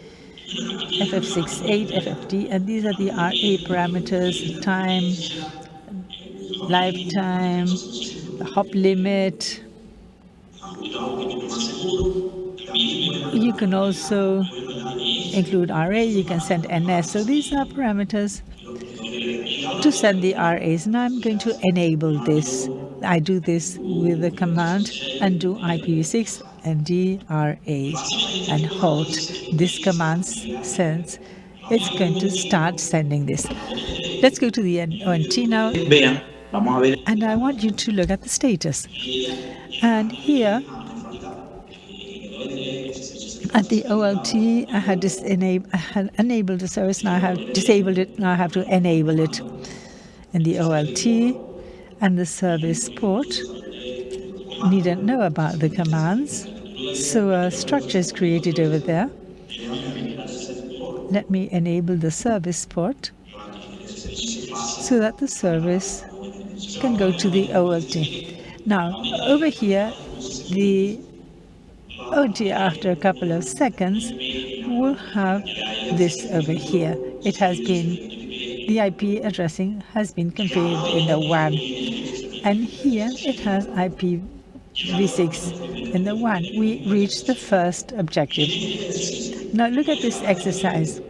FF68, FFD, and these are the RA parameters, time, lifetime, the hop limit. You can also include RA, you can send NS. So these are parameters to send the RAs. And I'm going to enable this. I do this with the command and do IPv6 and DRA and hold. This command sends. It's going to start sending this. Let's go to the ONT now. Ver. And I want you to look at the status. And here, at the OLT, I had, I had enabled the service, now I have disabled it, now I have to enable it. In the OLT and the service port, needn't know about the commands, so a structure is created over there. Let me enable the service port so that the service can go to the OLT. Now, over here, the OT after a couple of seconds will have this over here. It has been, the IP addressing has been configured in the WAN. And here it has IPv6 in the WAN. We reached the first objective. Now look at this exercise.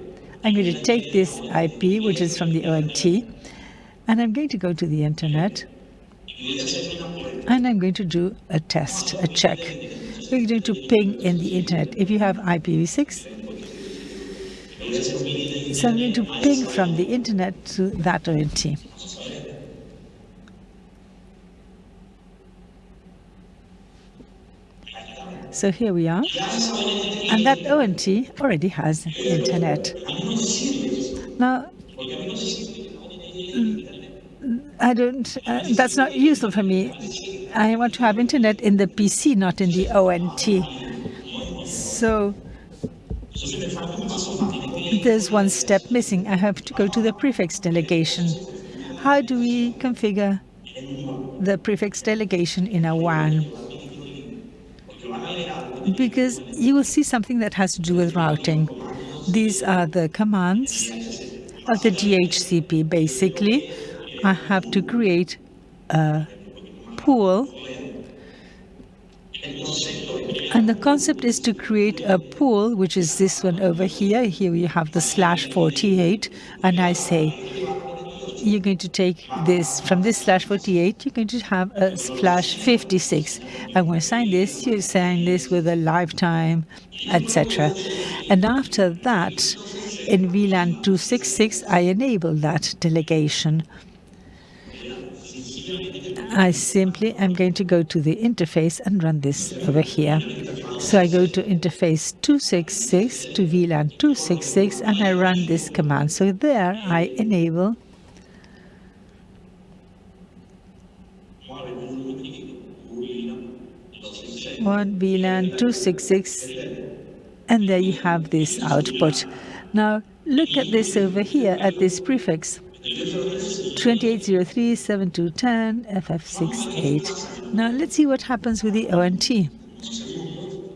I'm going to take this IP, which is from the ONT, and I'm going to go to the internet, and I'm going to do a test, a check. We're going to ping in the internet. If you have IPv6, so I'm going to ping from the internet to that ONT. So here we are. And that ONT already has internet. Now, I don't, uh, that's not useful for me. I want to have internet in the PC, not in the ONT. So there's one step missing. I have to go to the prefix delegation. How do we configure the prefix delegation in a WAN? because you will see something that has to do with routing. These are the commands of the DHCP. Basically, I have to create a pool and the concept is to create a pool, which is this one over here. Here we have the slash 48, and I say you're going to take this from this slash 48, you're going to have a slash 56. And when you sign this, you sign this with a lifetime, etc. And after that, in VLAN 266, I enable that delegation. I simply am going to go to the interface and run this over here. So I go to interface 266 to VLAN 266 and I run this command. So there I enable one VLAN 266 and there you have this output. Now look at this over here at this prefix 28037210 FF68. Now let's see what happens with the ONT.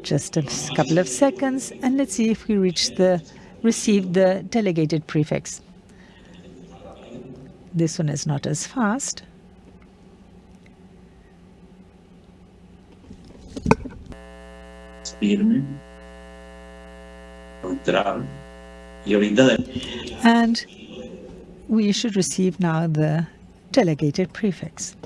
Just a couple of seconds and let's see if we reach the receive the delegated prefix. This one is not as fast. firme, neutral, y ahorita And we should receive now the delegated prefix.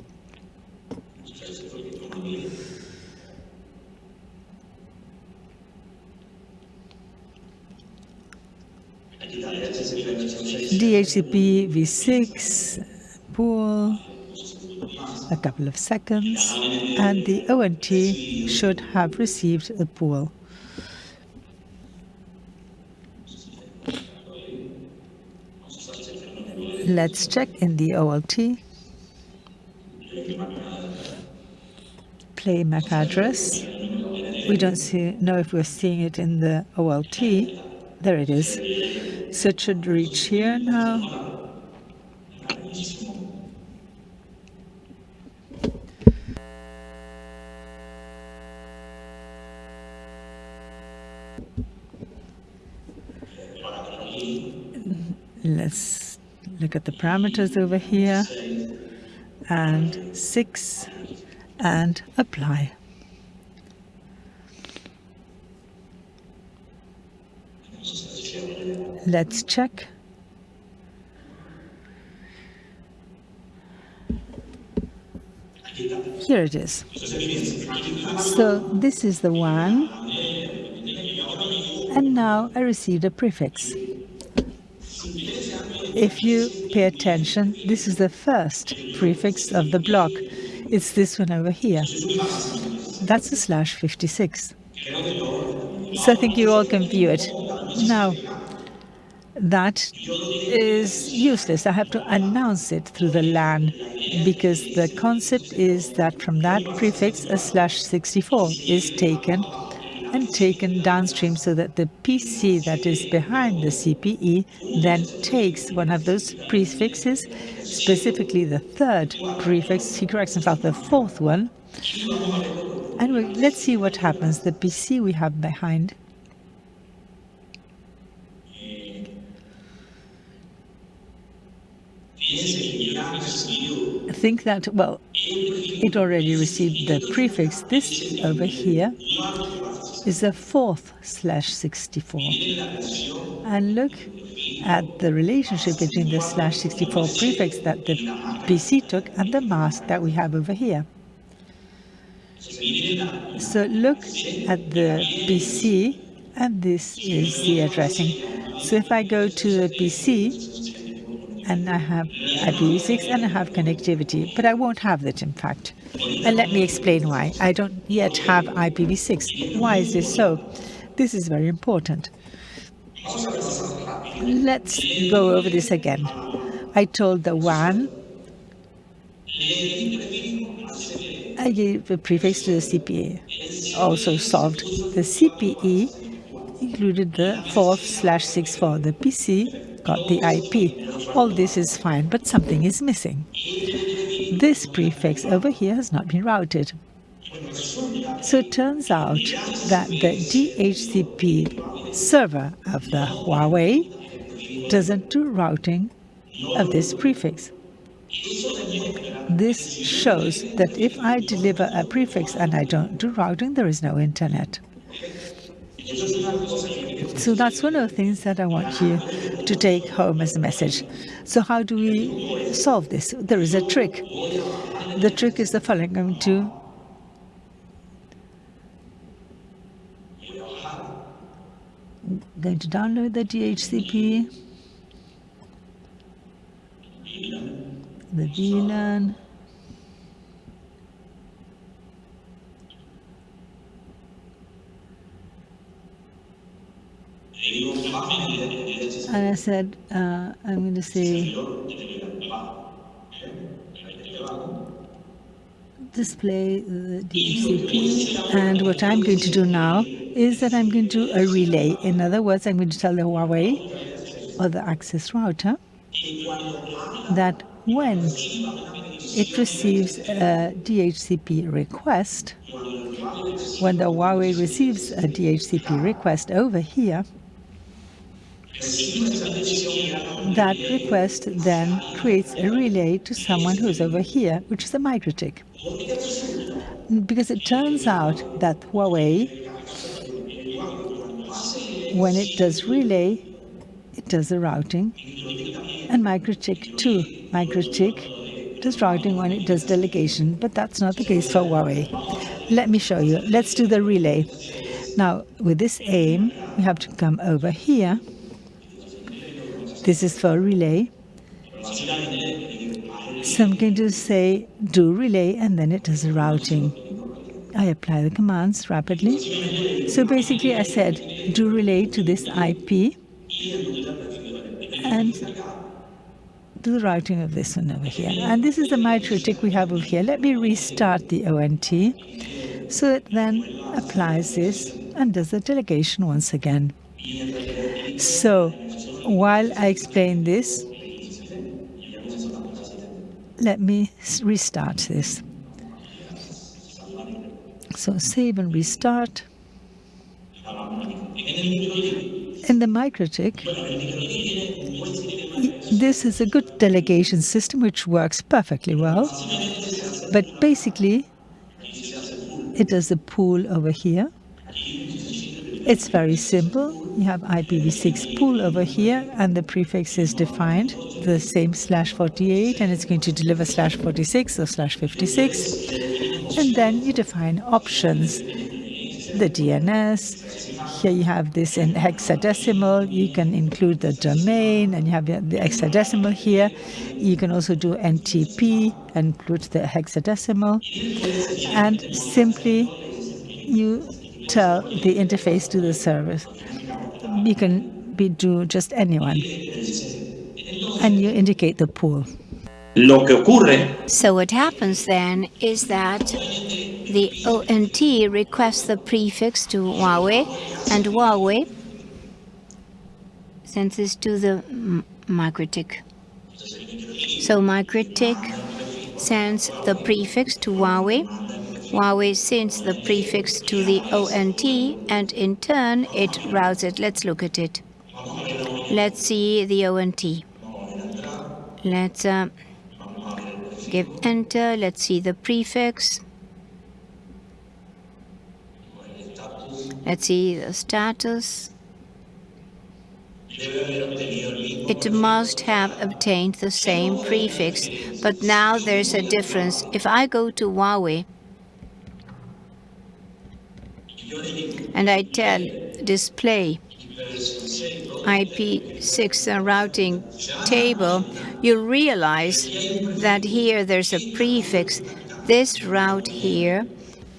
DHCP v6 pool a couple of seconds, and the ONT should have received the pool. Let's check in the OLT. Play MAC address. We don't see, know if we're seeing it in the OLT. There it is. So it should reach here now. Let's look at the parameters over here and 6 and apply. Let's check. Here it is. So this is the one. And now I received a prefix. If you pay attention, this is the first prefix of the block. It's this one over here. That's a slash 56. So I think you all can view it. Now, that is useless. I have to announce it through the LAN because the concept is that from that prefix a slash 64 is taken and taken downstream so that the PC that is behind the CPE then takes one of those prefixes, specifically the third prefix, he corrects himself, the fourth one, and we, let's see what happens. The PC we have behind think that, well, it already received the prefix. This over here is a fourth slash 64. And look at the relationship between the slash 64 prefix that the PC took and the mask that we have over here. So look at the PC, and this is the addressing. So if I go to the PC, and I have IPv6 and I have connectivity, but I won't have that in fact. And let me explain why. I don't yet have IPv6. Why is this so? This is very important. Let's go over this again. I told the WAN I gave a prefix to the CPE. Also solved. The CPE included the 4 slash 64. The PC got the IP. All this is fine, but something is missing. This prefix over here has not been routed. So it turns out that the DHCP server of the Huawei doesn't do routing of this prefix. This shows that if I deliver a prefix and I don't do routing, there is no internet. So that's one of the things that I want you to take home as a message. So how do we solve this? There is a trick. The trick is the following. I'm going to going to download the DHCP, the VLAN, and I said, uh, I'm going to say display the DHCP and what I'm going to do now is that I'm going to do a relay. In other words, I'm going to tell the Huawei or the access router that when it receives a DHCP request, when the Huawei receives a DHCP request over here, that request then creates a relay to someone who's over here, which is a MikroTik. Because it turns out that Huawei, when it does relay, it does the routing, and MikroTik too. MikroTik does routing when it does delegation, but that's not the case for Huawei. Let me show you. Let's do the relay. Now, with this aim, we have to come over here this is for relay. So I'm going to say do relay and then it does the routing. I apply the commands rapidly. So basically I said do relay to this IP and do the routing of this one over here. And this is the MikroTik we have over here. Let me restart the ONT. So it then applies this and does the delegation once again. So while I explain this, let me restart this. So save and restart. In the MikroTik, this is a good delegation system which works perfectly well. But basically, it does a pool over here. It's very simple you have IPv6 pool over here, and the prefix is defined, the same slash 48, and it's going to deliver slash 46 or slash 56. And then you define options, the DNS. Here you have this in hexadecimal. You can include the domain, and you have the hexadecimal here. You can also do NTP and include the hexadecimal. And simply you tell the interface to the service you can be do just anyone. And you indicate the pool. Lo que ocurre So what happens then is that the ONT requests the prefix to Huawei, and Huawei sends this to the MikroTik. So MikroTik sends the prefix to Huawei, Huawei sends the prefix to the ONT and in turn it routes it. Let's look at it. Let's see the ONT. Let's uh, give enter. Let's see the prefix. Let's see the status. it must have obtained the same prefix. But now there's a difference. If I go to Huawei and I tell display IP6 routing table, you realize that here there's a prefix. This route here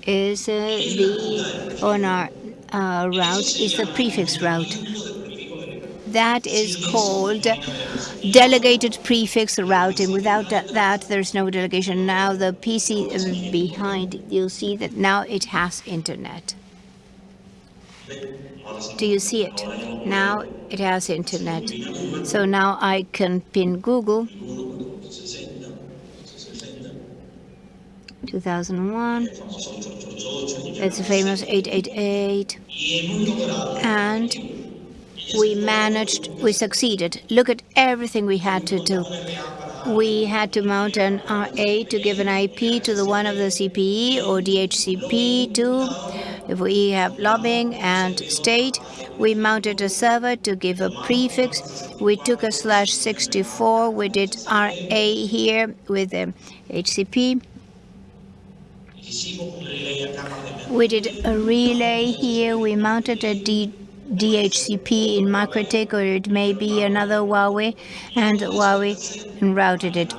is uh, the on our uh, route is the prefix route. That is called delegated prefix routing. Without that, there's no delegation. Now the PC behind, you'll see that now it has internet. Do you see it? Now it has internet. So now I can ping Google. 2001. It's a famous 888. And we managed, we succeeded. Look at everything we had to do. We had to mount an RA to give an IP to the one of the CPE or DHCP to if we have lobbying and state, we mounted a server to give a prefix. We took a slash 64. We did RA here with um, the HCP. We did a relay here. We mounted a D DHCP in MikroTik, or it may be another Huawei, and Huawei routed it.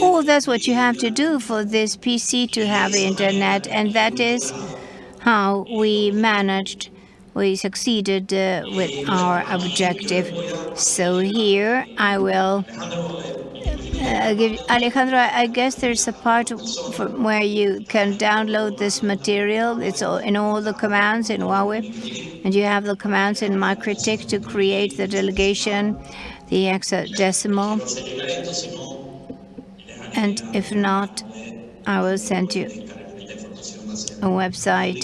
Oh, that's what you have to do for this PC to have internet, and that is how we managed, we succeeded uh, with our objective. So here I will uh, give Alejandro, I guess there's a part where you can download this material. It's all, in all the commands in Huawei. And you have the commands in MikroTik to create the delegation, the hexadecimal. And if not, I will send you website.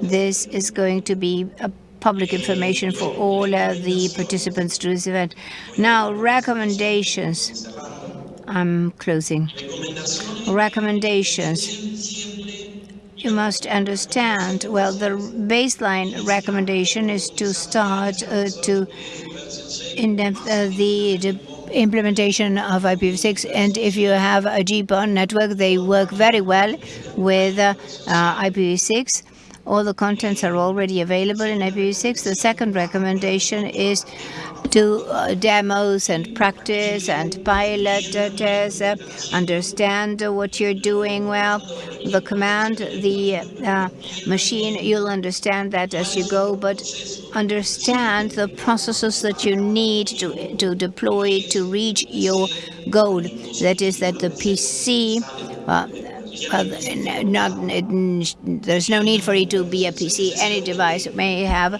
This is going to be a public information for all uh, the participants to this event. Now, recommendations. I'm closing. Recommendations. You must understand, well, the baseline recommendation is to start uh, to in depth uh, the implementation of IPv6 and if you have a GPON network they work very well with uh, uh, IPv6 all the contents are already available in IPv6 the second recommendation is do uh, demos and practice and pilot uh, tests, uh, understand what you're doing well. The command, the uh, machine, you'll understand that as you go, but understand the processes that you need to, to deploy to reach your goal. That is that the PC uh, uh, not, there's no need for it to be a PC. Any device may have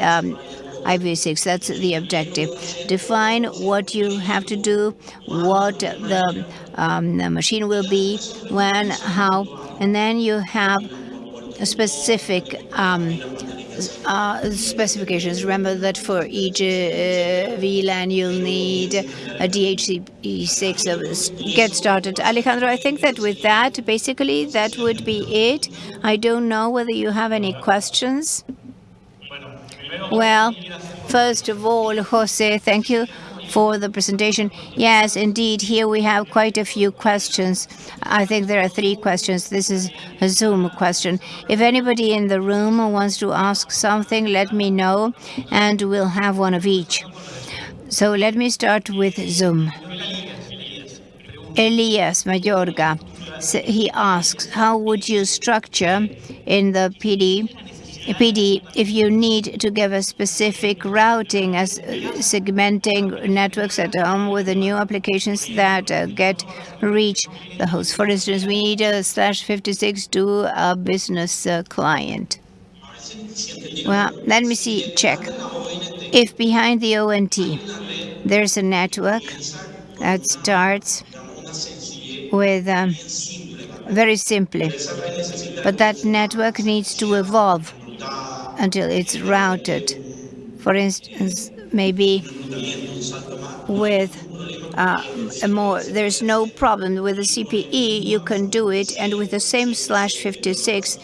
um, IPv6. That's the objective. Define what you have to do, what the, um, the machine will be, when, how, and then you have specific um, uh, specifications. Remember that for each uh, VLAN you'll need a DHCP6 to get started. Alejandro, I think that with that, basically, that would be it. I don't know whether you have any questions. Well, first of all, Jose, thank you for the presentation. Yes, indeed, here we have quite a few questions. I think there are three questions. This is a Zoom question. If anybody in the room wants to ask something, let me know, and we'll have one of each. So let me start with Zoom. Elias Mayorga, he asks, how would you structure in the PD PD, if you need to give a specific routing as uh, segmenting networks at home with the new applications that uh, get reach the host. For instance, we need a slash 56 to a business uh, client. Well, let me see, check. If behind the ONT there's a network that starts with um, very simply, but that network needs to evolve until it's routed. For instance, maybe with uh, a more, there's no problem with the CPE, you can do it, and with the same slash 56,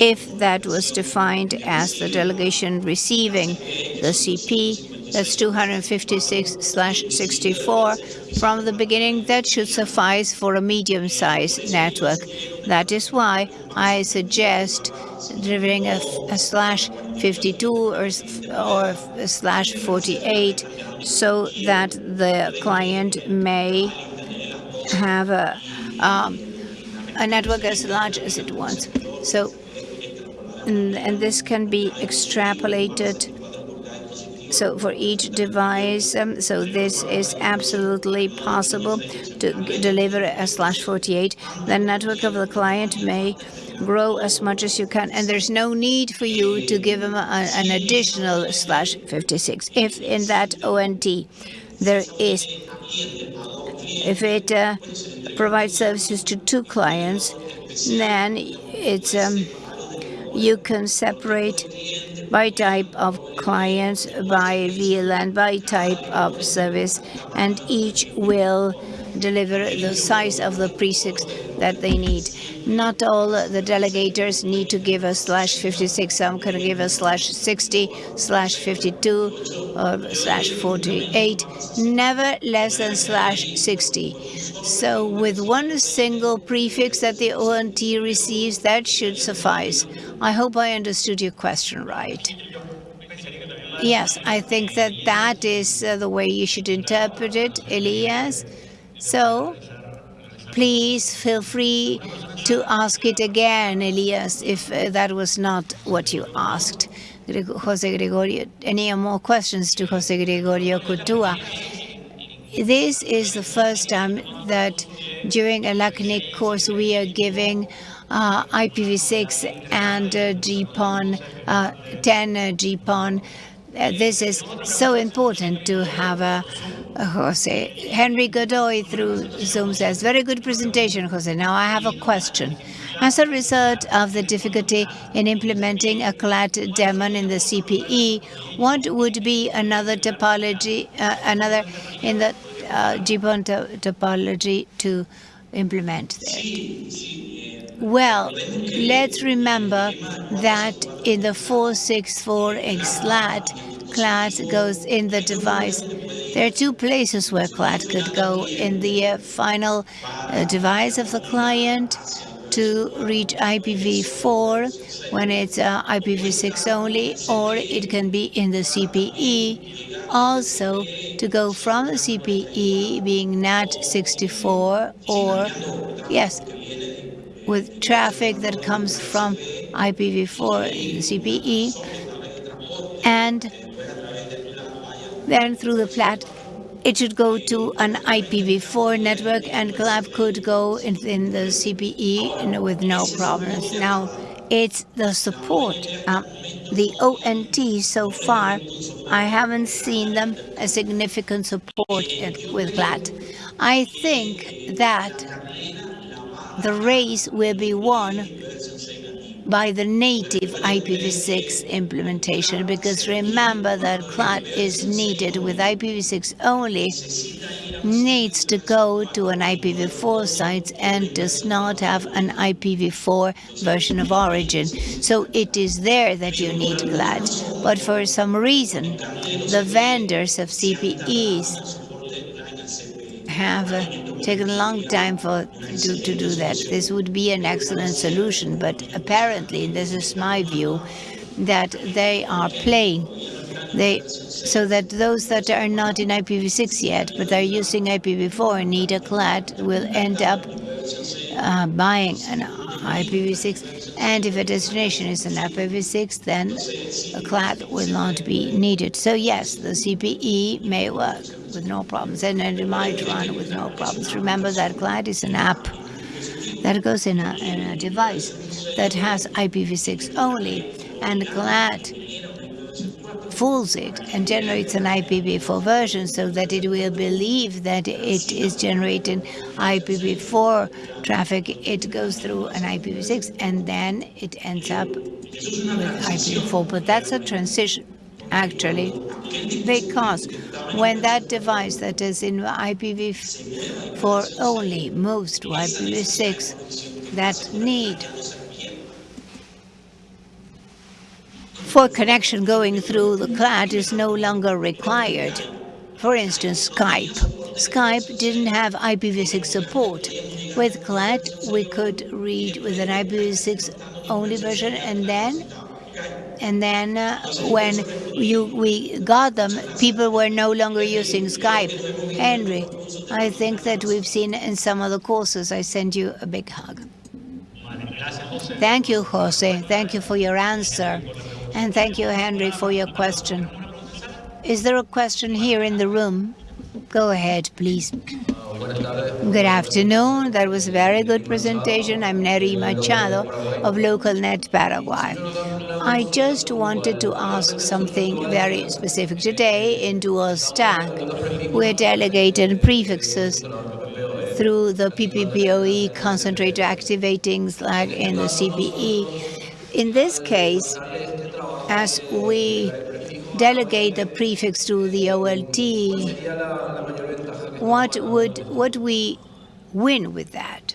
if that was defined as the delegation receiving the CP, That's 256 slash 64. From the beginning, that should suffice for a medium-sized network. That is why I suggest delivering a, a slash 52 or, or slash 48 so that the client may have a, um, a network as large as it wants. So, and, and this can be extrapolated so for each device, um, so this is absolutely possible to deliver a slash 48. The network of the client may grow as much as you can, and there's no need for you to give them a, an additional slash 56. If in that ONT there is, if it uh, provides services to two clients, then it's um, you can separate by type of clients, by VLAN, by type of service, and each will deliver the size of the prefix that they need. Not all the delegators need to give a slash 56. Some can give a slash 60, slash 52, or slash 48, never less than slash 60. So with one single prefix that the ONT receives, that should suffice. I hope I understood your question right. Yes, I think that that is uh, the way you should interpret it, Elias. So please feel free to ask it again, Elias, if uh, that was not what you asked. Jose Gregorio, any more questions to Jose Gregorio Coutua? This is the first time that during a LACNIC course we are giving uh, IPv6 and uh, GPON, uh, 10 uh, GPON. Uh, this is so important to have a, Jose. Henry Godoy through Zoom says, very good presentation, Jose. Now I have a question. As a result of the difficulty in implementing a CLAT daemon in the CPE, what would be another topology, uh, another in the uh, GPON topology to implement that? Well, let's remember that in the 464 XLAT, CLAT goes in the device. There are two places where CLAT could go in the uh, final uh, device of the client to reach IPv4 when it's uh, IPv6 only, or it can be in the CPE. Also, to go from the CPE being NAT64 or, yes, with traffic that comes from IPv4 in the CPE, and then through the plat it should go to an IPv4 network, and CLAT could go in, in the CPE with no problems. Now, it's the support. Um, the ONT so far, I haven't seen them a significant support with CLAT. I think that the race will be won by the native IPv6 implementation, because remember that CLAT is needed with IPv6 only, needs to go to an IPv4 site and does not have an IPv4 version of origin. So it is there that you need CLAT. But for some reason, the vendors of CPEs have taken a long time for to, to do that. This would be an excellent solution, but apparently, this is my view, that they are playing. They so that those that are not in IPv6 yet, but are using IPv4 and need a CLAT will end up uh, buying an IPv6. And if a destination is an IPv6, then a CLAT will not be needed. So yes, the CPE may work with no problems, and it might run with no problems. Remember that CLAT is an app that goes in a, in a device that has IPv6 only, and CLAT fools it and generates an IPv4 version so that it will believe that it is generating IPv4 traffic. It goes through an IPv6 and then it ends up with IPv4. But that's a transition, actually, because when that device that is in IPv4 only moves to IPv6, that need for connection going through the cloud is no longer required. For instance, Skype. Skype didn't have IPv6 support. With CLAT, we could read with an IPv6 only version, and then and then uh, when you we got them, people were no longer using Skype. Henry, I think that we've seen in some of the courses. I send you a big hug. Thank you, Jose. Thank you for your answer. And thank you, Henry, for your question. Is there a question here in the room? Go ahead, please. Good afternoon. That was a very good presentation. I'm Neri Machado of LocalNet Paraguay. I just wanted to ask something very specific. Today, in Dual Stack, we're delegating prefixes through the PPPoE concentrator activating like in the CPE. In this case, as we delegate the prefix to the OLT, what would what we win with that?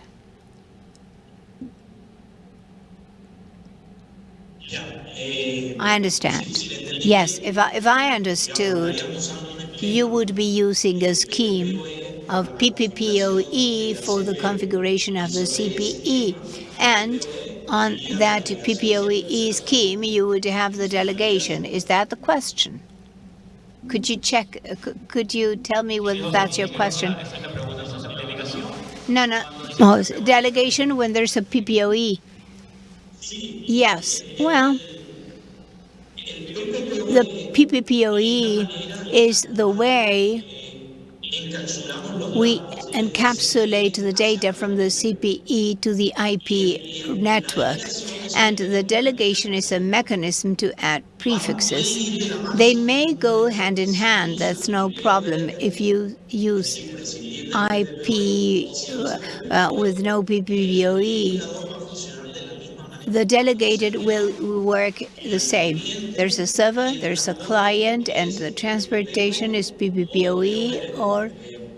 I understand. Yes, if I, if I understood, you would be using a scheme of PPPoE for the configuration of the CPE. And on that PPPoE scheme, you would have the delegation. Is that the question? Could you check, uh, could you tell me whether that's your question? No, no, oh, delegation when there's a PPPoE. Yes, well, the PPPoE is the way we encapsulate the data from the CPE to the IP network. And the delegation is a mechanism to add prefixes. They may go hand in hand, that's no problem. If you use IP uh, with no PPPoE, the delegated will work the same. There's a server, there's a client, and the transportation is PPPoE or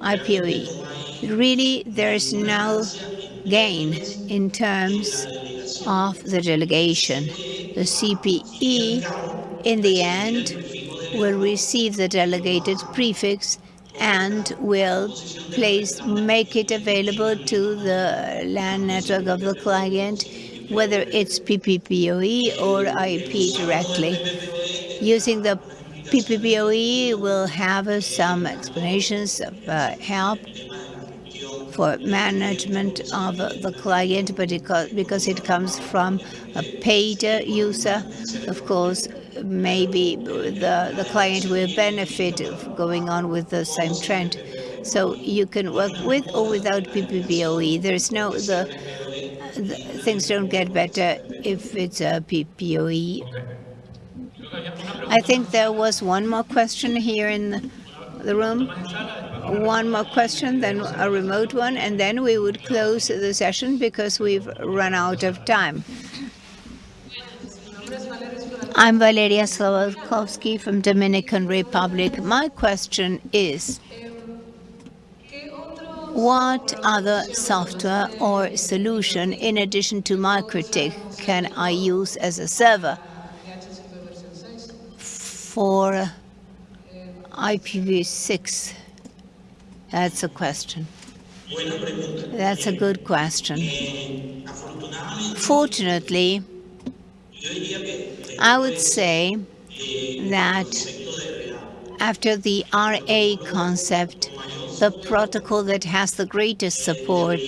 IPoE. Really, there's no gain in terms of the delegation. The CPE, in the end, will receive the delegated prefix and will place make it available to the LAN network of the client whether it's PPPoE or IP directly. Using the PPPoE will have uh, some explanations of uh, help for management of uh, the client, but it because it comes from a paid user, of course, maybe the, the client will benefit going on with the same trend. So you can work with or without PPPoE. There's no, the things don't get better if it's a PPPoE. I think there was one more question here in the room. One more question, then a remote one, and then we would close the session because we've run out of time. I'm Valeria Slavkovsky from Dominican Republic. My question is, what other software or solution in addition to MikroTik can I use as a server for IPv6? That's a question. That's a good question. Fortunately, I would say that after the RA concept the protocol that has the greatest support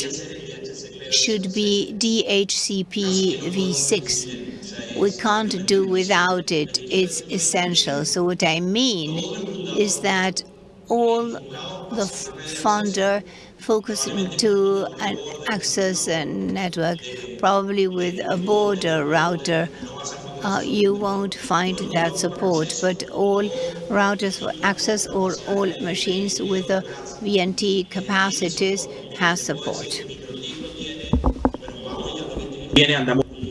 should be DHCP v6. We can't do without it. It's essential. So what I mean is that all the funder focusing to an access and network, probably with a border router uh, you won't find that support. But all routers for access or all machines with the VNT capacities has support.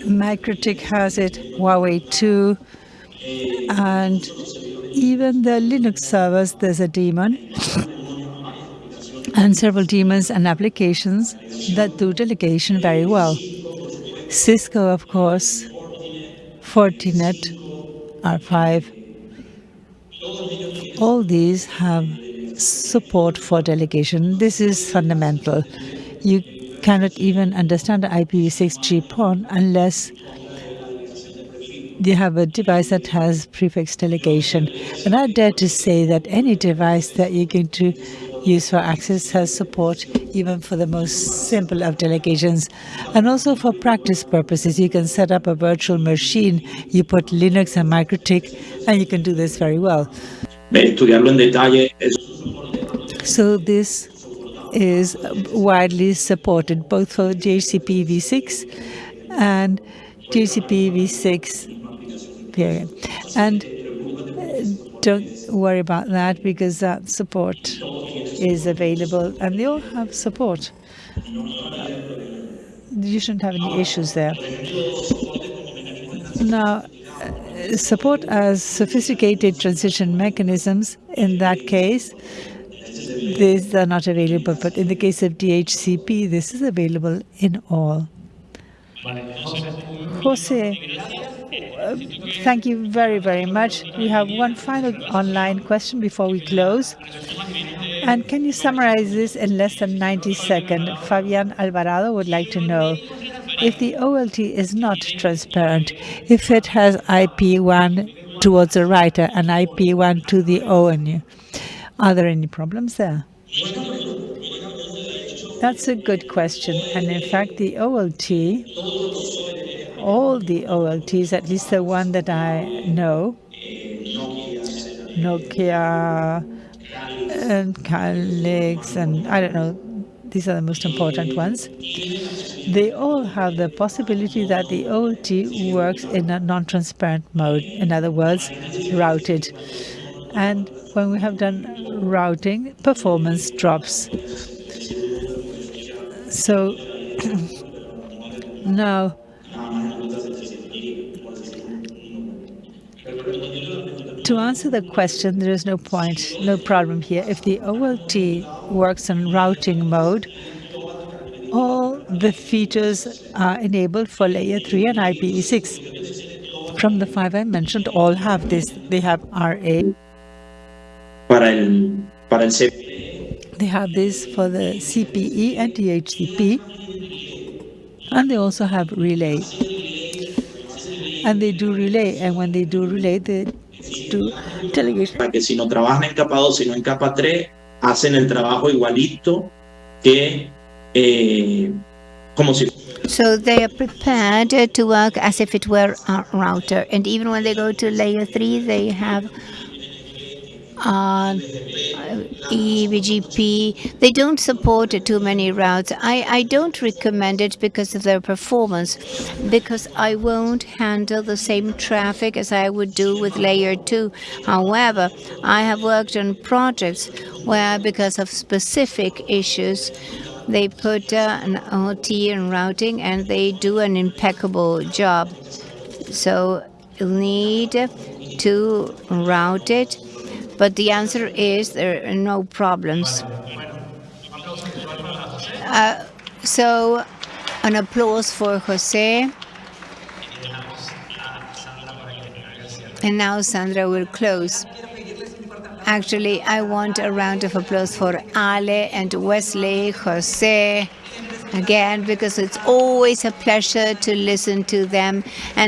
MikroTik has it, Huawei too, and even the Linux servers, there's a daemon, and several daemons and applications that do delegation very well. Cisco, of course, Fortinet R5, all these have support for delegation. This is fundamental. You cannot even understand the IPv6 GPON unless you have a device that has prefix delegation. And I dare to say that any device that you're going to use for access has support even for the most simple of delegations. And also for practice purposes, you can set up a virtual machine, you put Linux and MikroTik, and you can do this very well. So this is widely supported both for DHCP v6 and DHCP v6 period. And don't worry about that because that support is available and they all have support. You shouldn't have any issues there. Now, support as sophisticated transition mechanisms, in that case, these are not available, but in the case of DHCP, this is available in all. Jose, uh, thank you very, very much. We have one final online question before we close. And can you summarize this in less than 90 seconds? Fabian Alvarado would like to know if the OLT is not transparent, if it has IP1 towards the writer and IP1 to the ONU, are there any problems there? That's a good question. And in fact, the OLT, all the OLTs, at least the one that I know, Nokia and Calix, and I don't know, these are the most important ones. They all have the possibility that the OLT works in a non-transparent mode, in other words, routed. And when we have done routing, performance drops. So now to answer the question, there is no point, no problem here. If the OLT works in routing mode, all the features are enabled for layer 3 and IPv6. From the five I mentioned, all have this. They have RA. Para el, para el they have this for the CPE and DHCP, and they also have relay. And they do relay, and when they do relay, they do delegation. Para que si no trabajan en capa 2, sino en capa 3, hacen el trabajo igualito que eh, como si so they are prepared to work as if it were a router. And even when they go to layer 3, they have uh, EBGP. They don't support too many routes. I, I don't recommend it because of their performance, because I won't handle the same traffic as I would do with layer 2. However, I have worked on projects where, because of specific issues, they put uh, an OLT and routing and they do an impeccable job. So you'll need to route it but the answer is there are no problems. Uh, so an applause for Jose. And now Sandra will close. Actually, I want a round of applause for Ale and Wesley, Jose, again, because it's always a pleasure to listen to them. And